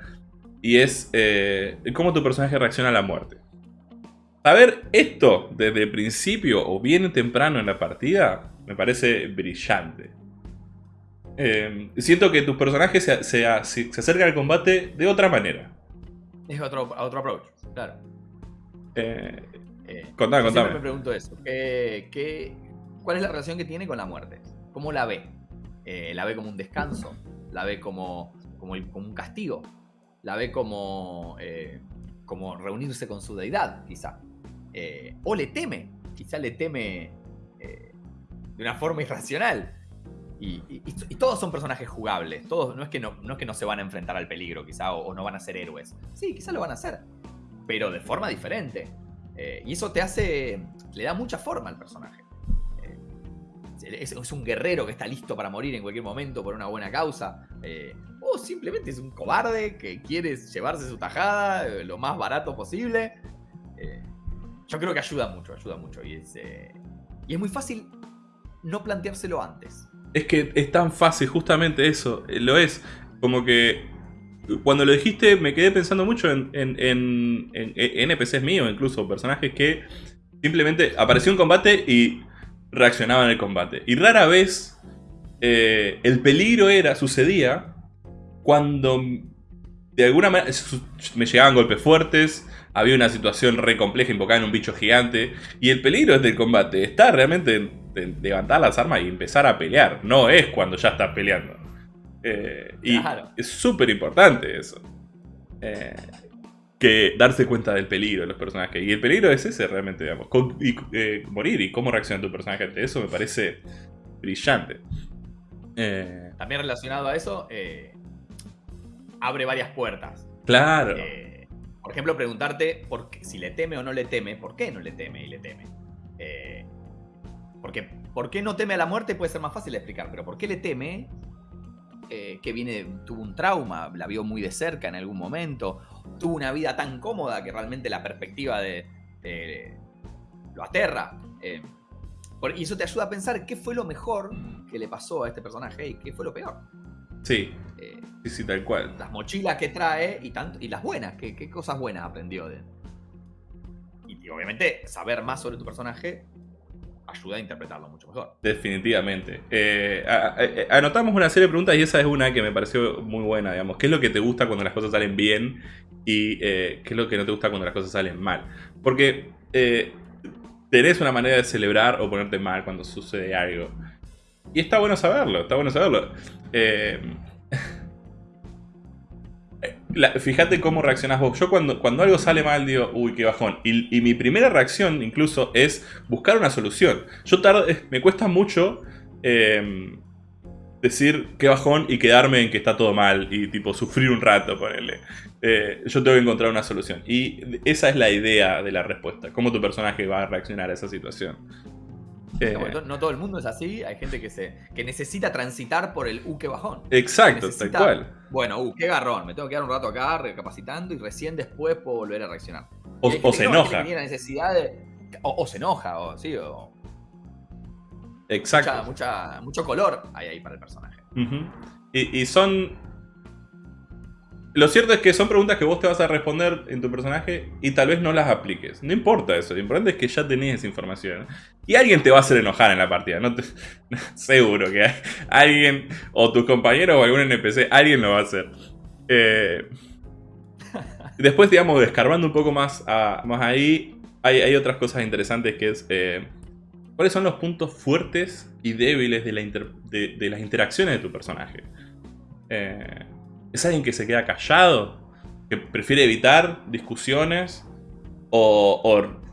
Y es eh, cómo tu personaje reacciona a la muerte. Saber esto desde el principio o bien temprano en la partida me parece brillante. siento que tu personaje se, se, se acerca al combate de otra manera. Es otro, otro approach, claro. Eh, eh, contame, contame. me pregunto eso. ¿Qué, cuál es la relación que tiene con la muerte? ¿Cómo la ve? Eh, ¿La ve como un descanso? ¿La ve como, como, un castigo? ¿La ve como, como reunirse con su deidad, quizá? ¿O le teme? Quizá le teme de una forma irracional. Y, todos son personajes jugables. Todos, no, es que no, es que no se van a enfrentar al peligro, quizá, o, no van a ser héroes. Sí, quizá lo van a hacer. Pero de forma diferente. Eh, y eso te hace. le da mucha forma al personaje. Eh, es, un guerrero que está listo para morir en cualquier momento por una buena causa. Eh, o simplemente es un cobarde que quiere llevarse su tajada eh, lo más barato posible. Yo creo que ayuda mucho, ayuda mucho. Y es, y es muy fácil no planteárselo antes. Es que es tan fácil, justamente eso. Lo es. Como que cuando lo dijiste me quedé pensando mucho en, en, en, en NPCs míos, incluso personajes que simplemente apareció un combate y reaccionaba en el combate. Y rara vez eh, el peligro era, sucedía cuando de alguna manera me llegaban golpes fuertes, había una situación re compleja invocada en un bicho gigante, y el peligro del combate, está realmente en, levantar las armas y empezar a pelear, no es cuando ya estás peleando. Eh, y es súper importante eso. Eh, que darse cuenta del peligro de los personajes. Y el peligro es ese realmente, digamos. y, eh, morir y cómo reacciona tu personaje ante eso me parece brillante. También relacionado a eso, abre varias puertas. Claro. Por ejemplo, preguntarte por si le teme o no le teme, ¿por qué no le teme y le teme? porque ¿por qué no teme a la muerte puede ser más fácil de explicar, pero ¿por qué le teme? que viene, tuvo un trauma, la vio muy de cerca en algún momento, tuvo una vida tan cómoda que realmente la perspectiva de, lo aterra. Eh, y eso te ayuda a pensar qué fue lo mejor que le pasó a este personaje y qué fue lo peor. Sí. Eh, sí, sí, tal cual. Las mochilas que trae y, tanto, y las buenas, qué, qué cosas buenas aprendió de. y obviamente saber más sobre tu personaje ayuda a interpretarlo mucho mejor. Definitivamente. Eh, eh, anotamos una serie de preguntas y esa es una que me pareció muy buena, digamos. ¿Qué es lo que te gusta cuando las cosas salen bien y eh, qué es lo que no te gusta cuando las cosas salen mal? Porque tenés una manera de celebrar o ponerte mal cuando sucede algo. Y está bueno saberlo, está bueno saberlo. fíjate cómo reaccionás vos. Yo cuando, cuando algo sale mal digo, uy, qué bajón. Y, mi primera reacción incluso es buscar una solución. Yo tardo, me cuesta mucho em, decir qué bajón y quedarme en que está todo mal y tipo sufrir un rato, ponerle. Eh, yo tengo que encontrar una solución. Y esa es la idea de la respuesta. Cómo tu personaje va a reaccionar a esa situación. Eh, no, todo el mundo es así, hay gente que se que necesita transitar por el uh, qué bajón. Exacto, tal cual. Bueno, uh, qué garrón, me tengo que quedar un rato acá recapacitando y recién después puedo volver a reaccionar. O, se enoja. necesidad o, se enoja, o sí, o. Exacto. Mucha, mucho color hay ahí para el personaje. y son lo cierto es que son preguntas que vos te vas a responder en tu personaje y tal vez no las apliques. No importa eso, lo importante es que ya tenés esa información. Y alguien te va a hacer enojar en la partida. No seguro que alguien, o tus compañeros o algún NPC, alguien lo va a hacer. Eh, después, digamos, descarbando un poco más, más ahí, hay, otras cosas interesantes que es... Eh, ¿Cuáles son los puntos fuertes y débiles de, de las interacciones de tu personaje? Eh, ¿Es alguien que se queda callado? ¿Que prefiere evitar discusiones? ¿O,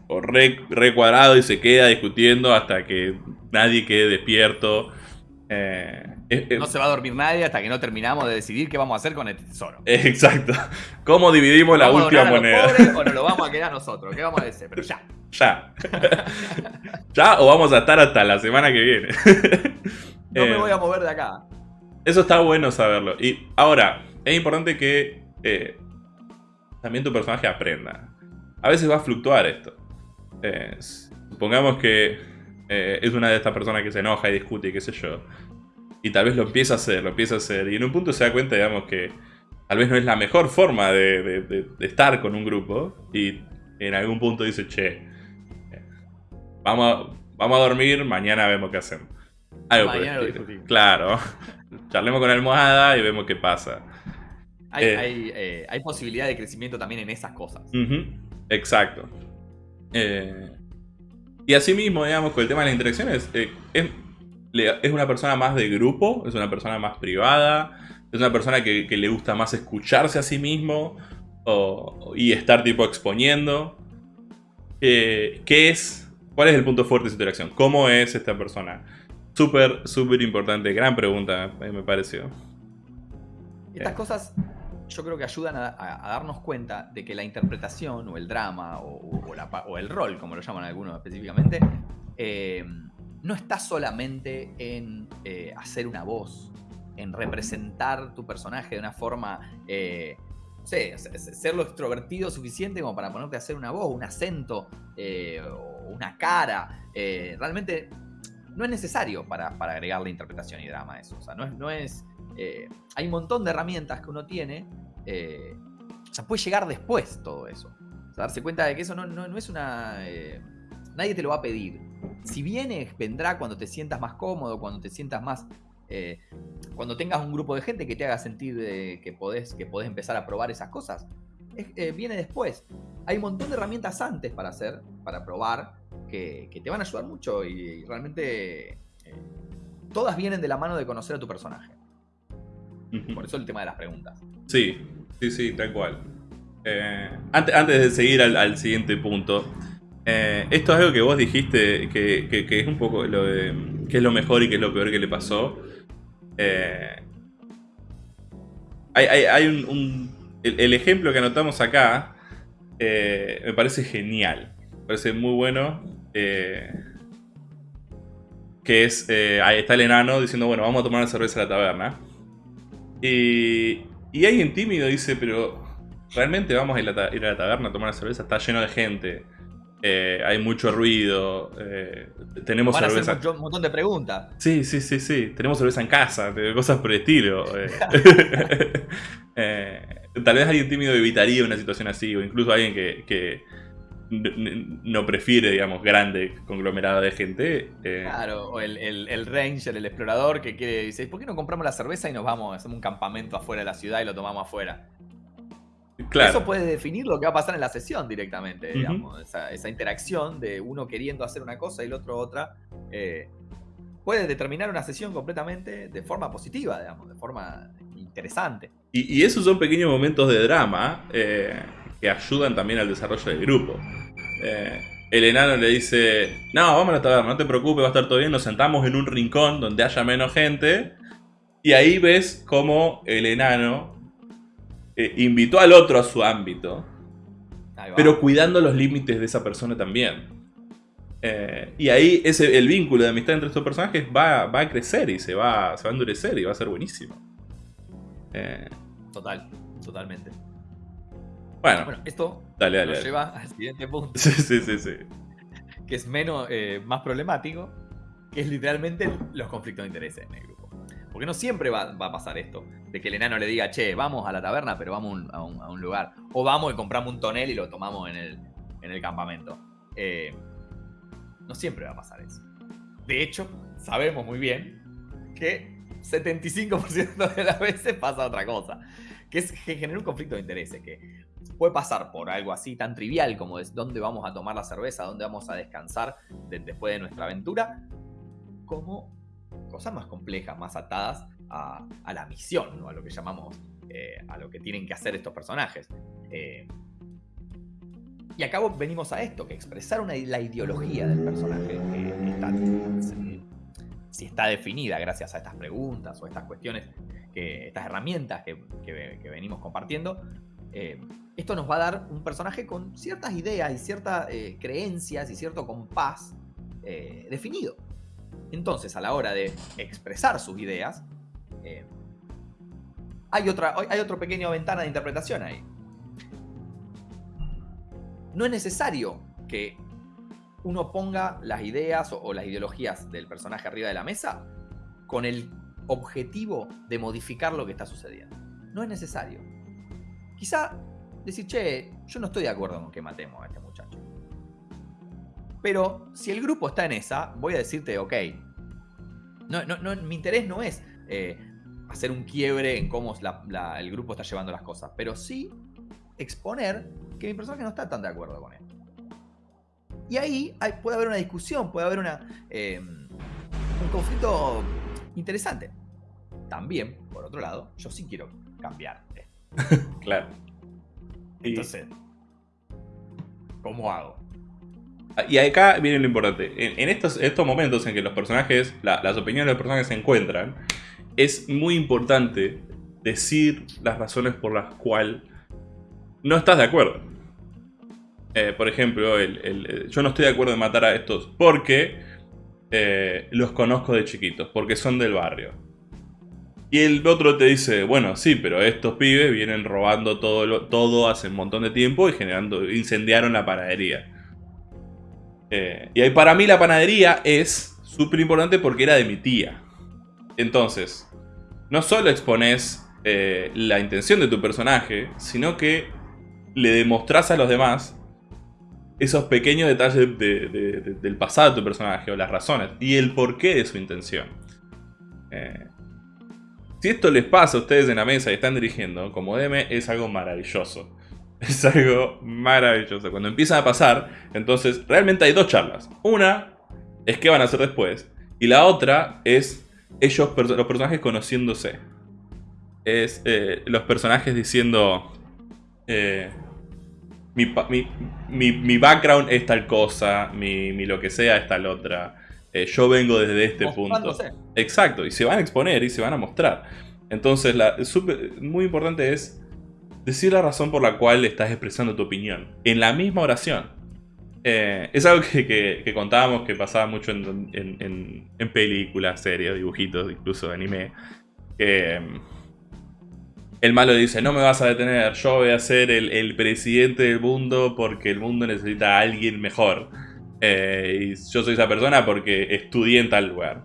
o, re, cuadrado y se queda discutiendo hasta que nadie quede despierto? Eh, no se va a dormir nadie hasta que no terminamos de decidir qué vamos a hacer con el tesoro. Exacto. ¿Cómo dividimos la última moneda? o nos lo vamos a quedar nosotros? ¿Qué vamos a decir? Pero ya. Ya. ya o vamos a estar hasta la semana que viene. no me eh, voy a mover de acá. Eso está bueno saberlo. Y ahora, es importante que eh, también tu personaje aprenda. A veces va a fluctuar esto. Eh, supongamos que eh, es una de estas personas que se enoja y discute y qué sé yo. Y tal vez lo empieza a hacer, lo empieza a hacer. Y en un punto se da cuenta, digamos, que tal vez no es la mejor forma de, estar con un grupo. Y en algún punto dice, che, vamos a, vamos a dormir, mañana vemos qué hacemos. Algo mañana Claro. charlemos con la almohada y vemos qué pasa. Hay, eh, eh, posibilidad de crecimiento también en esas cosas. Exacto. Eh, y así mismo, digamos, con el tema de las interacciones, es, es, una persona más de grupo, es una persona más privada, es una persona que, le gusta más escucharse a sí mismo y estar tipo exponiendo. ¿Qué es? ¿Cuál es el punto fuerte de su interacción? ¿Cómo es esta persona? Súper, súper importante. Gran pregunta, me pareció. Estas cosas yo creo que ayudan a, darnos cuenta de que la interpretación o el drama o, el rol, como lo llaman algunos específicamente, eh, no está solamente en eh, hacer una voz, en representar tu personaje de una forma, eh, no sé, ser lo extrovertido suficiente como para ponerte a hacer una voz, un acento, eh, o una cara. realmente no es necesario para, para agregarle interpretación y drama a eso. O sea, no es... No es hay un montón de herramientas que uno tiene. o sea, puede llegar después todo eso. O sea, darse cuenta de que eso no, no es una... nadie te lo va a pedir si viene, vendrá cuando te sientas más cómodo, cuando te sientas más... Eh, cuando tengas un grupo de gente que te haga sentir que, podés, que empezar a probar esas cosas. Eh, viene después. Hay un montón de herramientas antes para hacer, para probar, que, te van a ayudar mucho y, realmente eh, todas vienen de la mano de conocer a tu personaje. Por eso el tema de las preguntas. Sí, sí, sí, tal cual. antes, antes, de seguir al siguiente punto, eh, esto es algo que vos dijiste que, es un poco lo de qué es lo mejor y qué es lo peor que le pasó. Eh, hay, un, el, ejemplo que anotamos acá eh, me parece genial. Me parece muy bueno. que es, ahí está el enano diciendo, bueno, vamos a tomar una cerveza a la taberna. Y, y alguien tímido dice, pero ¿realmente vamos a ir a, la, ir a la taberna a tomar una cerveza? Está lleno de gente. Eh, hay mucho ruido, eh, tenemos Van cerveza... A un montón de preguntas. Sí, sí, sí, sí, tenemos cerveza en casa, cosas por el estilo. Eh. tal vez alguien tímido evitaría una situación así, o incluso alguien que, no prefiere, digamos, grande conglomerado de gente. Claro, o el, el, ranger, el explorador que quiere, dice, ¿por qué no compramos la cerveza y nos vamos, hacemos un campamento afuera de la ciudad y lo tomamos afuera? Eso puede definir lo que va a pasar en la sesión directamente, digamos. esa, interacción de uno queriendo hacer una cosa y el otro otra. Eh, puede determinar una sesión completamente de forma positiva, digamos, de forma interesante. Y, esos son pequeños momentos de drama eh, que ayudan también al desarrollo del grupo. Eh, el enano le dice, no, vamos a la taberna, no te preocupes, va a estar todo bien, nos sentamos en un rincón donde haya menos gente. Y ahí ves cómo el enano eh, invitó al otro a su ámbito, pero cuidando los límites de esa persona también. Eh, y ahí ese, el vínculo de amistad entre estos personajes va, va a crecer y se va, se va a endurecer y va a ser buenísimo. Eh, Total, totalmente. Bueno, esto dale, nos lleva al siguiente punto. Sí, sí, sí, sí. Que es menos, más problemático, que es literalmente los conflictos de intereses en el grupo. Porque no siempre va, a pasar esto. De que el enano le diga, che, vamos a la taberna, pero vamos a un, lugar. O vamos y compramos un tonel y lo tomamos en el, campamento. Eh, no siempre va a pasar eso. De hecho, sabemos muy bien que 75% de las veces pasa otra cosa. Que es que genera un conflicto de intereses. Que puede pasar por algo así tan trivial como es dónde vamos a tomar la cerveza, dónde vamos a descansar después de nuestra aventura, como cosas más complejas, más atadas a, la misión, ¿no? a lo que llamamos, eh, a lo que tienen que hacer estos personajes. Eh, y acá venimos a esto, que expresar una, la ideología del personaje, si, está definida gracias a estas preguntas o estas cuestiones, que, estas herramientas que, venimos compartiendo, eh, esto nos va a dar un personaje con ciertas ideas y ciertas creencias y cierto compás definido. Entonces, a la hora de expresar sus ideas, eh, hay, otra, hay otro pequeño ventana de interpretación ahí. No es necesario que uno ponga las ideas o, las ideologías del personaje arriba de la mesa con el objetivo de modificar lo que está sucediendo. No es necesario. Quizá decir, che, yo no estoy de acuerdo con que matemos a este muchacho. Pero si el grupo está en esa, voy a decirte, ok, no, no, mi interés no es eh, hacer un quiebre en cómo el grupo está llevando las cosas, pero sí exponer que mi personaje no está tan de acuerdo con esto. Y ahí puede haber una discusión, puede haber em, un conflicto interesante. También, por otro lado, yo sí quiero cambiar claro. Entonces, ¿cómo hago? Y acá viene lo importante. En, estos, estos, momentos en que los personajes, las opiniones de los personajes se encuentran, es muy importante decir las razones por las cuales no estás de acuerdo. Eh, por ejemplo, el, yo no estoy de acuerdo en matar a estos porque eh, los conozco de chiquitos, porque son del barrio. Y el otro te dice, bueno, sí, pero estos pibes vienen robando todo, todo hace un montón de tiempo y generando, incendiaron la panadería. Eh, y para mí la panadería es súper importante porque era de mi tía. Entonces, no solo expones eh, la intención de tu personaje, sino que le demostrás a los demás esos pequeños detalles del pasado de tu personaje o las razones y el porqué de su intención. Eh, si esto les pasa a ustedes en la mesa y están dirigiendo, como DM, es algo maravilloso. Es algo maravilloso. Cuando empiezan a pasar, entonces realmente hay dos charlas. Una es qué van a hacer después. Y la otra es ellos, los personajes conociéndose. Es eh, los personajes diciendo... Eh, mi, background es tal cosa, mi, lo que sea es tal otra. Eh, yo vengo desde este punto. Exacto, y se van a exponer y se van a mostrar. Entonces, la, muy importante es decir la razón por la cual estás expresando tu opinión. En la misma oración. Eh, es algo que, contábamos que pasaba mucho en, películas, series, dibujitos, incluso anime. Que mm, el malo dice, no me vas a detener, yo voy a ser el, presidente del mundo porque el mundo necesita a alguien mejor. Eh, y yo soy esa persona porque estudié en tal lugar.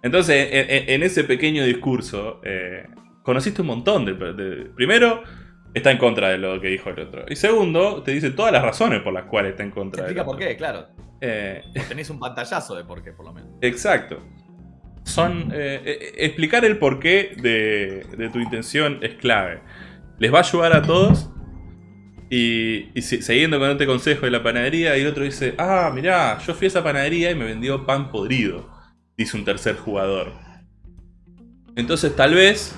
Entonces, en, ese pequeño discurso, eh, conociste un montón de, Primero, está en contra de lo que dijo el otro. Y segundo, te dice todas las razones por las cuales está en contra de explica por qué, claro. Eh, tenéis un pantallazo de por qué, por lo menos. Exacto. Son. Eh, explicar el porqué de, de tu intención es clave. Les va a ayudar a todos y, siguiendo con este consejo de la panadería, y el otro dice, ah, mirá, yo fui a esa panadería y me vendió pan podrido, dice un tercer jugador. Entonces tal vez,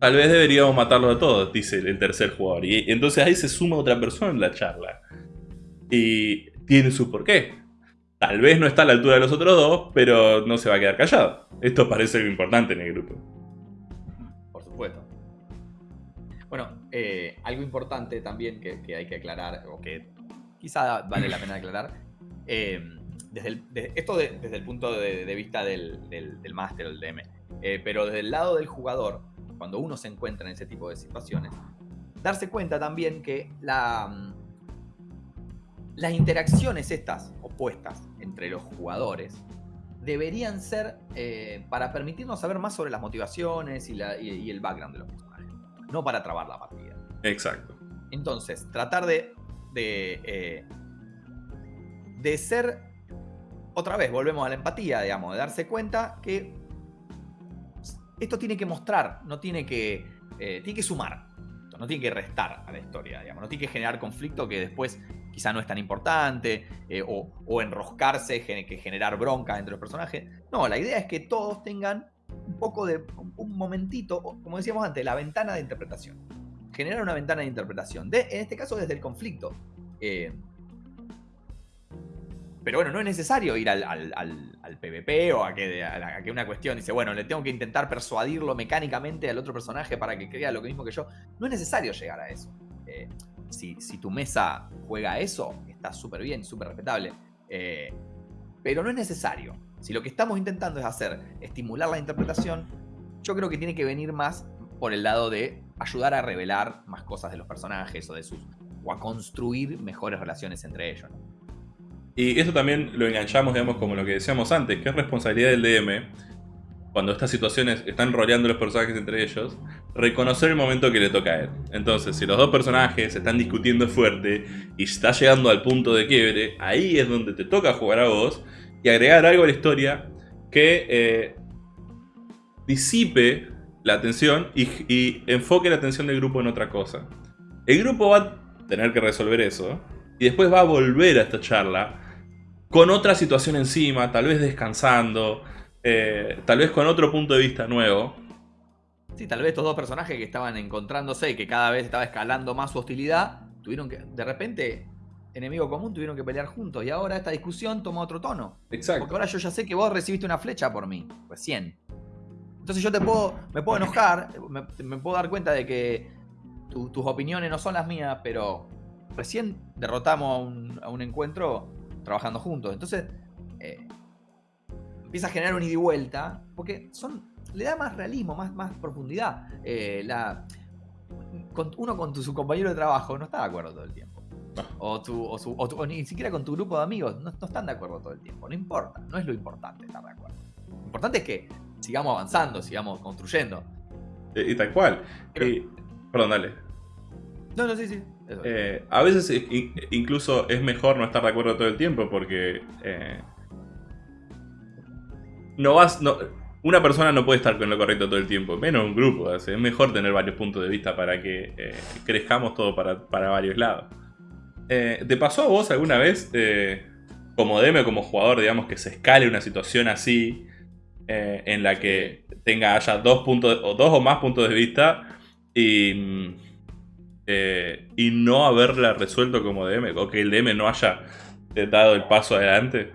tal vez deberíamos matarlos a todos, dice el tercer jugador. Y entonces ahí se suma otra persona en la charla. Y tiene su porqué. Tal vez no está a la altura de los otros dos, pero no se va a quedar callado. Esto parece lo importante en el grupo. Por supuesto. Eh, algo importante también que, hay que aclarar, o que quizá vale la pena aclarar, eh, desde esto desde el punto de, vista del, del, máster, el DM, eh, pero desde el lado del jugador, cuando uno se encuentra en ese tipo de situaciones, darse cuenta también que la, mm, las interacciones estas opuestas entre los jugadores deberían ser para permitirnos saber más sobre las motivaciones y, y el background de los personajes no para trabar la partida. Exacto. Entonces, tratar de, de, eh, de ser, otra vez, volvemos a la empatía, digamos, de darse cuenta que esto tiene que mostrar, no tiene que, eh, tiene que sumar, no tiene que restar a la historia, digamos, no tiene que generar conflicto que después quizá no es tan importante, eh, o, o, enroscarse, que generar bronca entre los personajes. No, la idea es que todos tengan un poco de un momentito, como decíamos antes, la ventana de interpretación. Generar una ventana de interpretación. De, en este caso, desde el conflicto. Eh, pero bueno, no es necesario ir al, al, PvP o a que, a, una cuestión dice, bueno, le tengo que intentar persuadirlo mecánicamente al otro personaje para que crea lo mismo que yo. No es necesario llegar a eso. Eh, si, tu mesa juega eso, está súper bien, súper respetable. Eh, pero no es necesario. Si lo que estamos intentando es hacer, estimular la interpretación, yo creo que tiene que venir más por el lado de ayudar a revelar más cosas de los personajes o de sus o a construir mejores relaciones entre ellos. Y eso también lo enganchamos, digamos, como lo que decíamos antes, que es responsabilidad del DM, cuando estas situaciones están rodeando los personajes entre ellos, reconocer el momento que le toca a él. Entonces, si los dos personajes están discutiendo fuerte y está llegando al punto de quiebre, ahí es donde te toca jugar a vos y agregar algo a la historia que eh, disipe la atención y, enfoque la atención del grupo en otra cosa. El grupo va a tener que resolver eso y después va a volver a esta charla con otra situación encima, tal vez descansando, eh, tal vez con otro punto de vista nuevo. Sí, tal vez estos dos personajes que estaban encontrándose y que cada vez estaba escalando más su hostilidad, tuvieron que, de repente, enemigo común tuvieron que pelear juntos. Y ahora esta discusión toma otro tono. Exacto. Porque ahora yo ya sé que vos recibiste una flecha por mí, recién. Entonces yo te puedo, me puedo enojar, me, puedo dar cuenta de que tus opiniones no son las mías, pero recién derrotamos a un, encuentro trabajando juntos. Entonces, eh, empieza a generar un ida y vuelta, porque son, le da más realismo, más, más profundidad. Eh, la, uno con tu, su compañero de trabajo no está de acuerdo todo el tiempo. O, tu, o, ni siquiera con tu grupo de amigos no, están de acuerdo todo el tiempo. No importa, no es lo importante estar de acuerdo. Lo importante es que sigamos avanzando, sigamos construyendo. Y, tal cual. perdón, dale. No, no, sí, sí. Eh, a veces incluso es mejor no estar de acuerdo todo el tiempo porque eh, no vas, no, una persona no puede estar con lo correcto todo el tiempo, menos un grupo. Es mejor tener varios puntos de vista para que eh, crezcamos todo para, varios lados. ¿Te pasó a vos alguna vez, como DM o como jugador, digamos, que se escale una situación así, en la que tenga haya dos, puntos, o dos o más puntos de vista y eh, y no haberla resuelto como DM, o que el DM no haya eh, dado el paso adelante?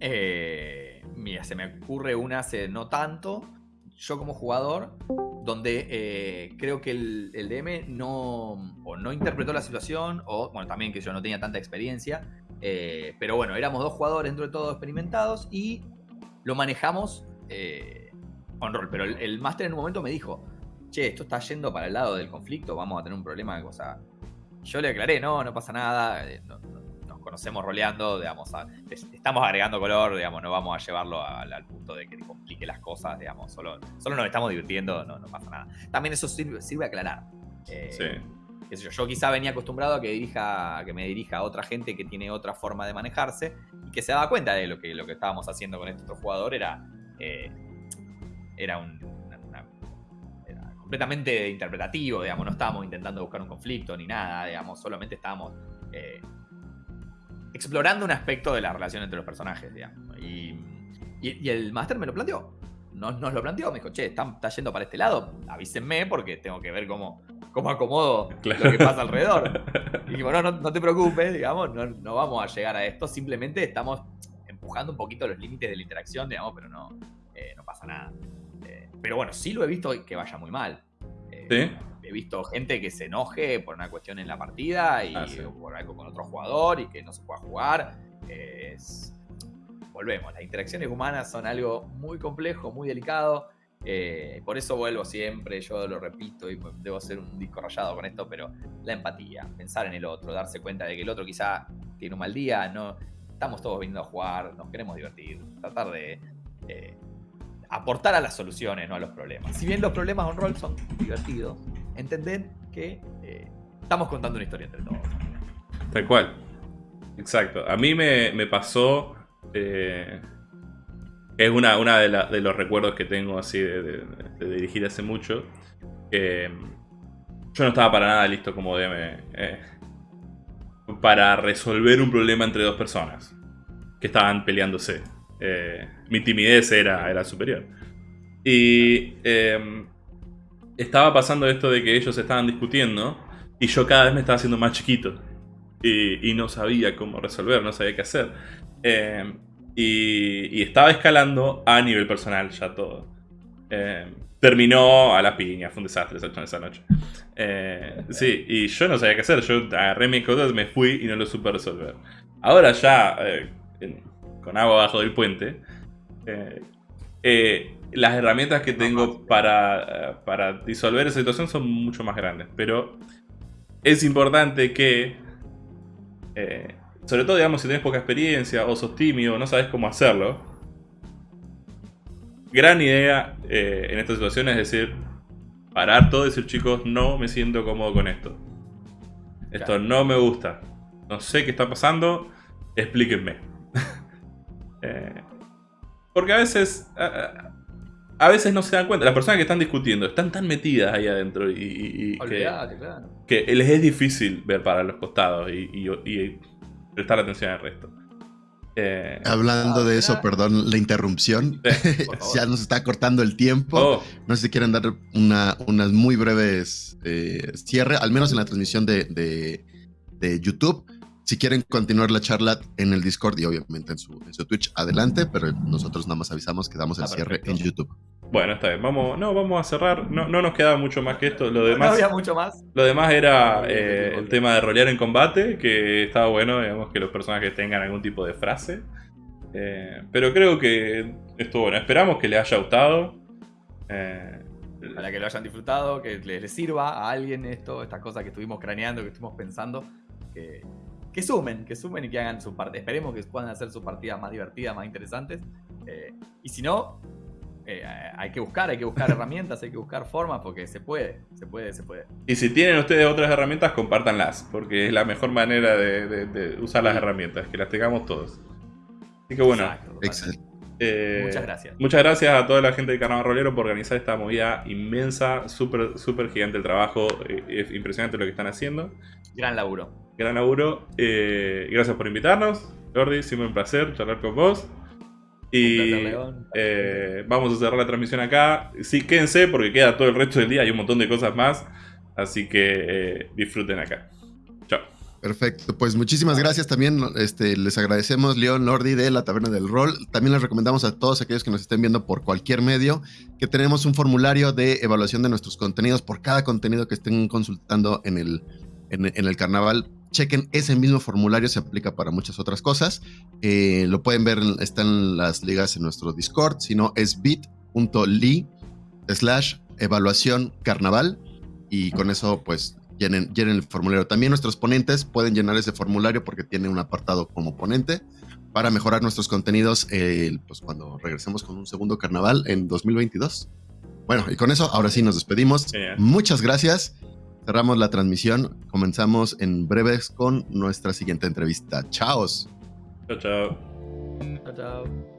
Eh, mira, se me ocurre una hace no tanto, yo como jugador, donde creo que el, DM no, o no interpretó la situación, o bueno, también que yo no tenía tanta experiencia, pero bueno, éramos dos jugadores dentro de todo experimentados y lo manejamos on rol, pero el, el máster en un momento me dijo, che, esto está yendo para el lado del conflicto, vamos a tener un problema. O sea, yo le aclaré, no, no pasa nada, eh, conocemos roleando, digamos, estamos agregando color, digamos, no vamos a llevarlo al, punto de que complique las cosas, digamos, solo, solo nos estamos divirtiendo, no, pasa nada. También eso sirve, sirve a aclarar. Eh, sí. yo, yo, quizá venía acostumbrado a que, dirija, que me dirija a otra gente que tiene otra forma de manejarse y que se daba cuenta de lo que, lo que estábamos haciendo con este otro jugador era, eh, era un, completamente interpretativo, digamos, no estábamos intentando buscar un conflicto ni nada, digamos, solamente estábamos eh, explorando un aspecto de la relación entre los personajes, digamos. Y, el máster me lo planteó, nos, nos, lo planteó, me dijo, che, está, yendo para este lado, avísenme porque tengo que ver cómo, cómo acomodo lo que pasa alrededor. Y dijimos, no, no, te preocupes, digamos, no, vamos a llegar a esto, simplemente estamos empujando un poquito los límites de la interacción, digamos, pero no, eh, no pasa nada. Pero bueno, sí lo he visto que vaya muy mal. Eh, he visto gente que se enoje por una cuestión en la partida y ah, por algo con otro jugador y que no se pueda jugar. Volvemos, las interacciones humanas son algo muy complejo, muy delicado. Eh, por eso vuelvo siempre, yo lo repito y debo ser un disco rayado con esto, pero la empatía, pensar en el otro, darse cuenta de que el otro quizá tiene un mal día, no estamos todos viniendo a jugar, nos queremos divertir, tratar de eh, aportar a las soluciones, no a los problemas. Si bien los problemas on roll son divertidos, entender que eh, estamos contando una historia entre todos. Tal cual. Exacto. A mí me, pasó. Eh, es una, una de, los recuerdos que tengo así de, dirigir hace mucho. Que yo no estaba para nada listo como DM. Eh, para resolver un problema entre dos personas que estaban peleándose. Eh, mi timidez era, era superior. Y estaba pasando esto de que ellos estaban discutiendo y yo cada vez me estaba haciendo más chiquito. Y, no sabía cómo resolver, no sabía qué hacer. Em, y, estaba escalando a nivel personal ya todo. Em, terminó a la piña, fue un desastre esa noche. Eh, sí, y yo no sabía qué hacer. Yo agarré mis cosas, me fui y no lo supe resolver. Ahora ya, eh, con agua abajo del puente, eh, eh, las herramientas que tengo para, eh, para disolver esa situación son mucho más grandes. Pero es importante que, sobre todo digamos si tienes poca experiencia o sos tímido o no sabes cómo hacerlo, gran idea en esta situación es decir, parar todo y decir chicos, no me siento cómodo con esto. Esto no me gusta. No sé qué está pasando, explíquenme. Eh, porque a veces... A, veces no se dan cuenta. Las personas que están discutiendo están tan metidas ahí adentro y, que, les es difícil ver para los costados y, prestar atención al resto. Eh, Hablando de eso, perdón la interrupción. ya nos está cortando el tiempo. Oh. No sé si quieren dar unas muy breves eh, cierre, al menos en la transmisión de, de YouTube. Si quieren continuar la charla en el Discord y obviamente en su, Twitch, adelante, pero nosotros nada más avisamos que damos el ah, cierre en YouTube. Bueno, está bien. Vamos, no, vamos a cerrar. No, no nos queda mucho más que esto. Lo demás, no había mucho más. Lo demás era eh, el tema de rolear en combate, que estaba bueno, digamos, que los personajes tengan algún tipo de frase. Eh, pero creo que estuvo bueno. Esperamos que les haya gustado. Eh, para que lo hayan disfrutado, que les, sirva a alguien esto, estas cosas que estuvimos craneando, que estuvimos pensando, que, que sumen, que sumen y que hagan su parte. Esperemos que puedan hacer sus partidas más divertidas, más interesantes. Eh, y si no, eh, hay que buscar, hay que buscar herramientas, hay que buscar formas, porque se puede, se puede, se puede. Y si tienen ustedes otras herramientas, compártanlas, porque es la mejor manera de, usar las herramientas, que las tengamos todos. Así que bueno. Eh, muchas gracias. Muchas gracias a toda la gente de Carnaval Rolero por organizar esta movida inmensa, súper, súper gigante el trabajo, eh, es impresionante lo que están haciendo. Gran laburo. Gran laburo. gracias por invitarnos. Jordi, siempre un placer charlar con vos. Y eh, vamos a cerrar la transmisión acá. Sí, quédense porque queda todo el resto del día. Hay un montón de cosas más. Así que eh, disfruten acá. Perfecto, pues muchísimas gracias también. Este, les agradecemos, León Lordi de la Taberna del Rol. También les recomendamos a todos aquellos que nos estén viendo por cualquier medio que tenemos un formulario de evaluación de nuestros contenidos por cada contenido que estén consultando en el, en el carnaval chequen ese mismo formulario, se aplica para muchas otras cosas. Eh, lo pueden ver, están las ligas en nuestro Discord, si no es bit.ly slash evaluación carnaval y con eso pues llenen, llenen, el formulario. También nuestros ponentes pueden llenar ese formulario porque tiene un apartado como ponente para mejorar nuestros contenidos pues cuando regresemos con un segundo carnaval en 2022. Bueno, y con eso ahora sí nos despedimos. Muchas gracias. Cerramos la transmisión. Comenzamos en breves con nuestra siguiente entrevista. Chao. Chao, chao. Chao, chao.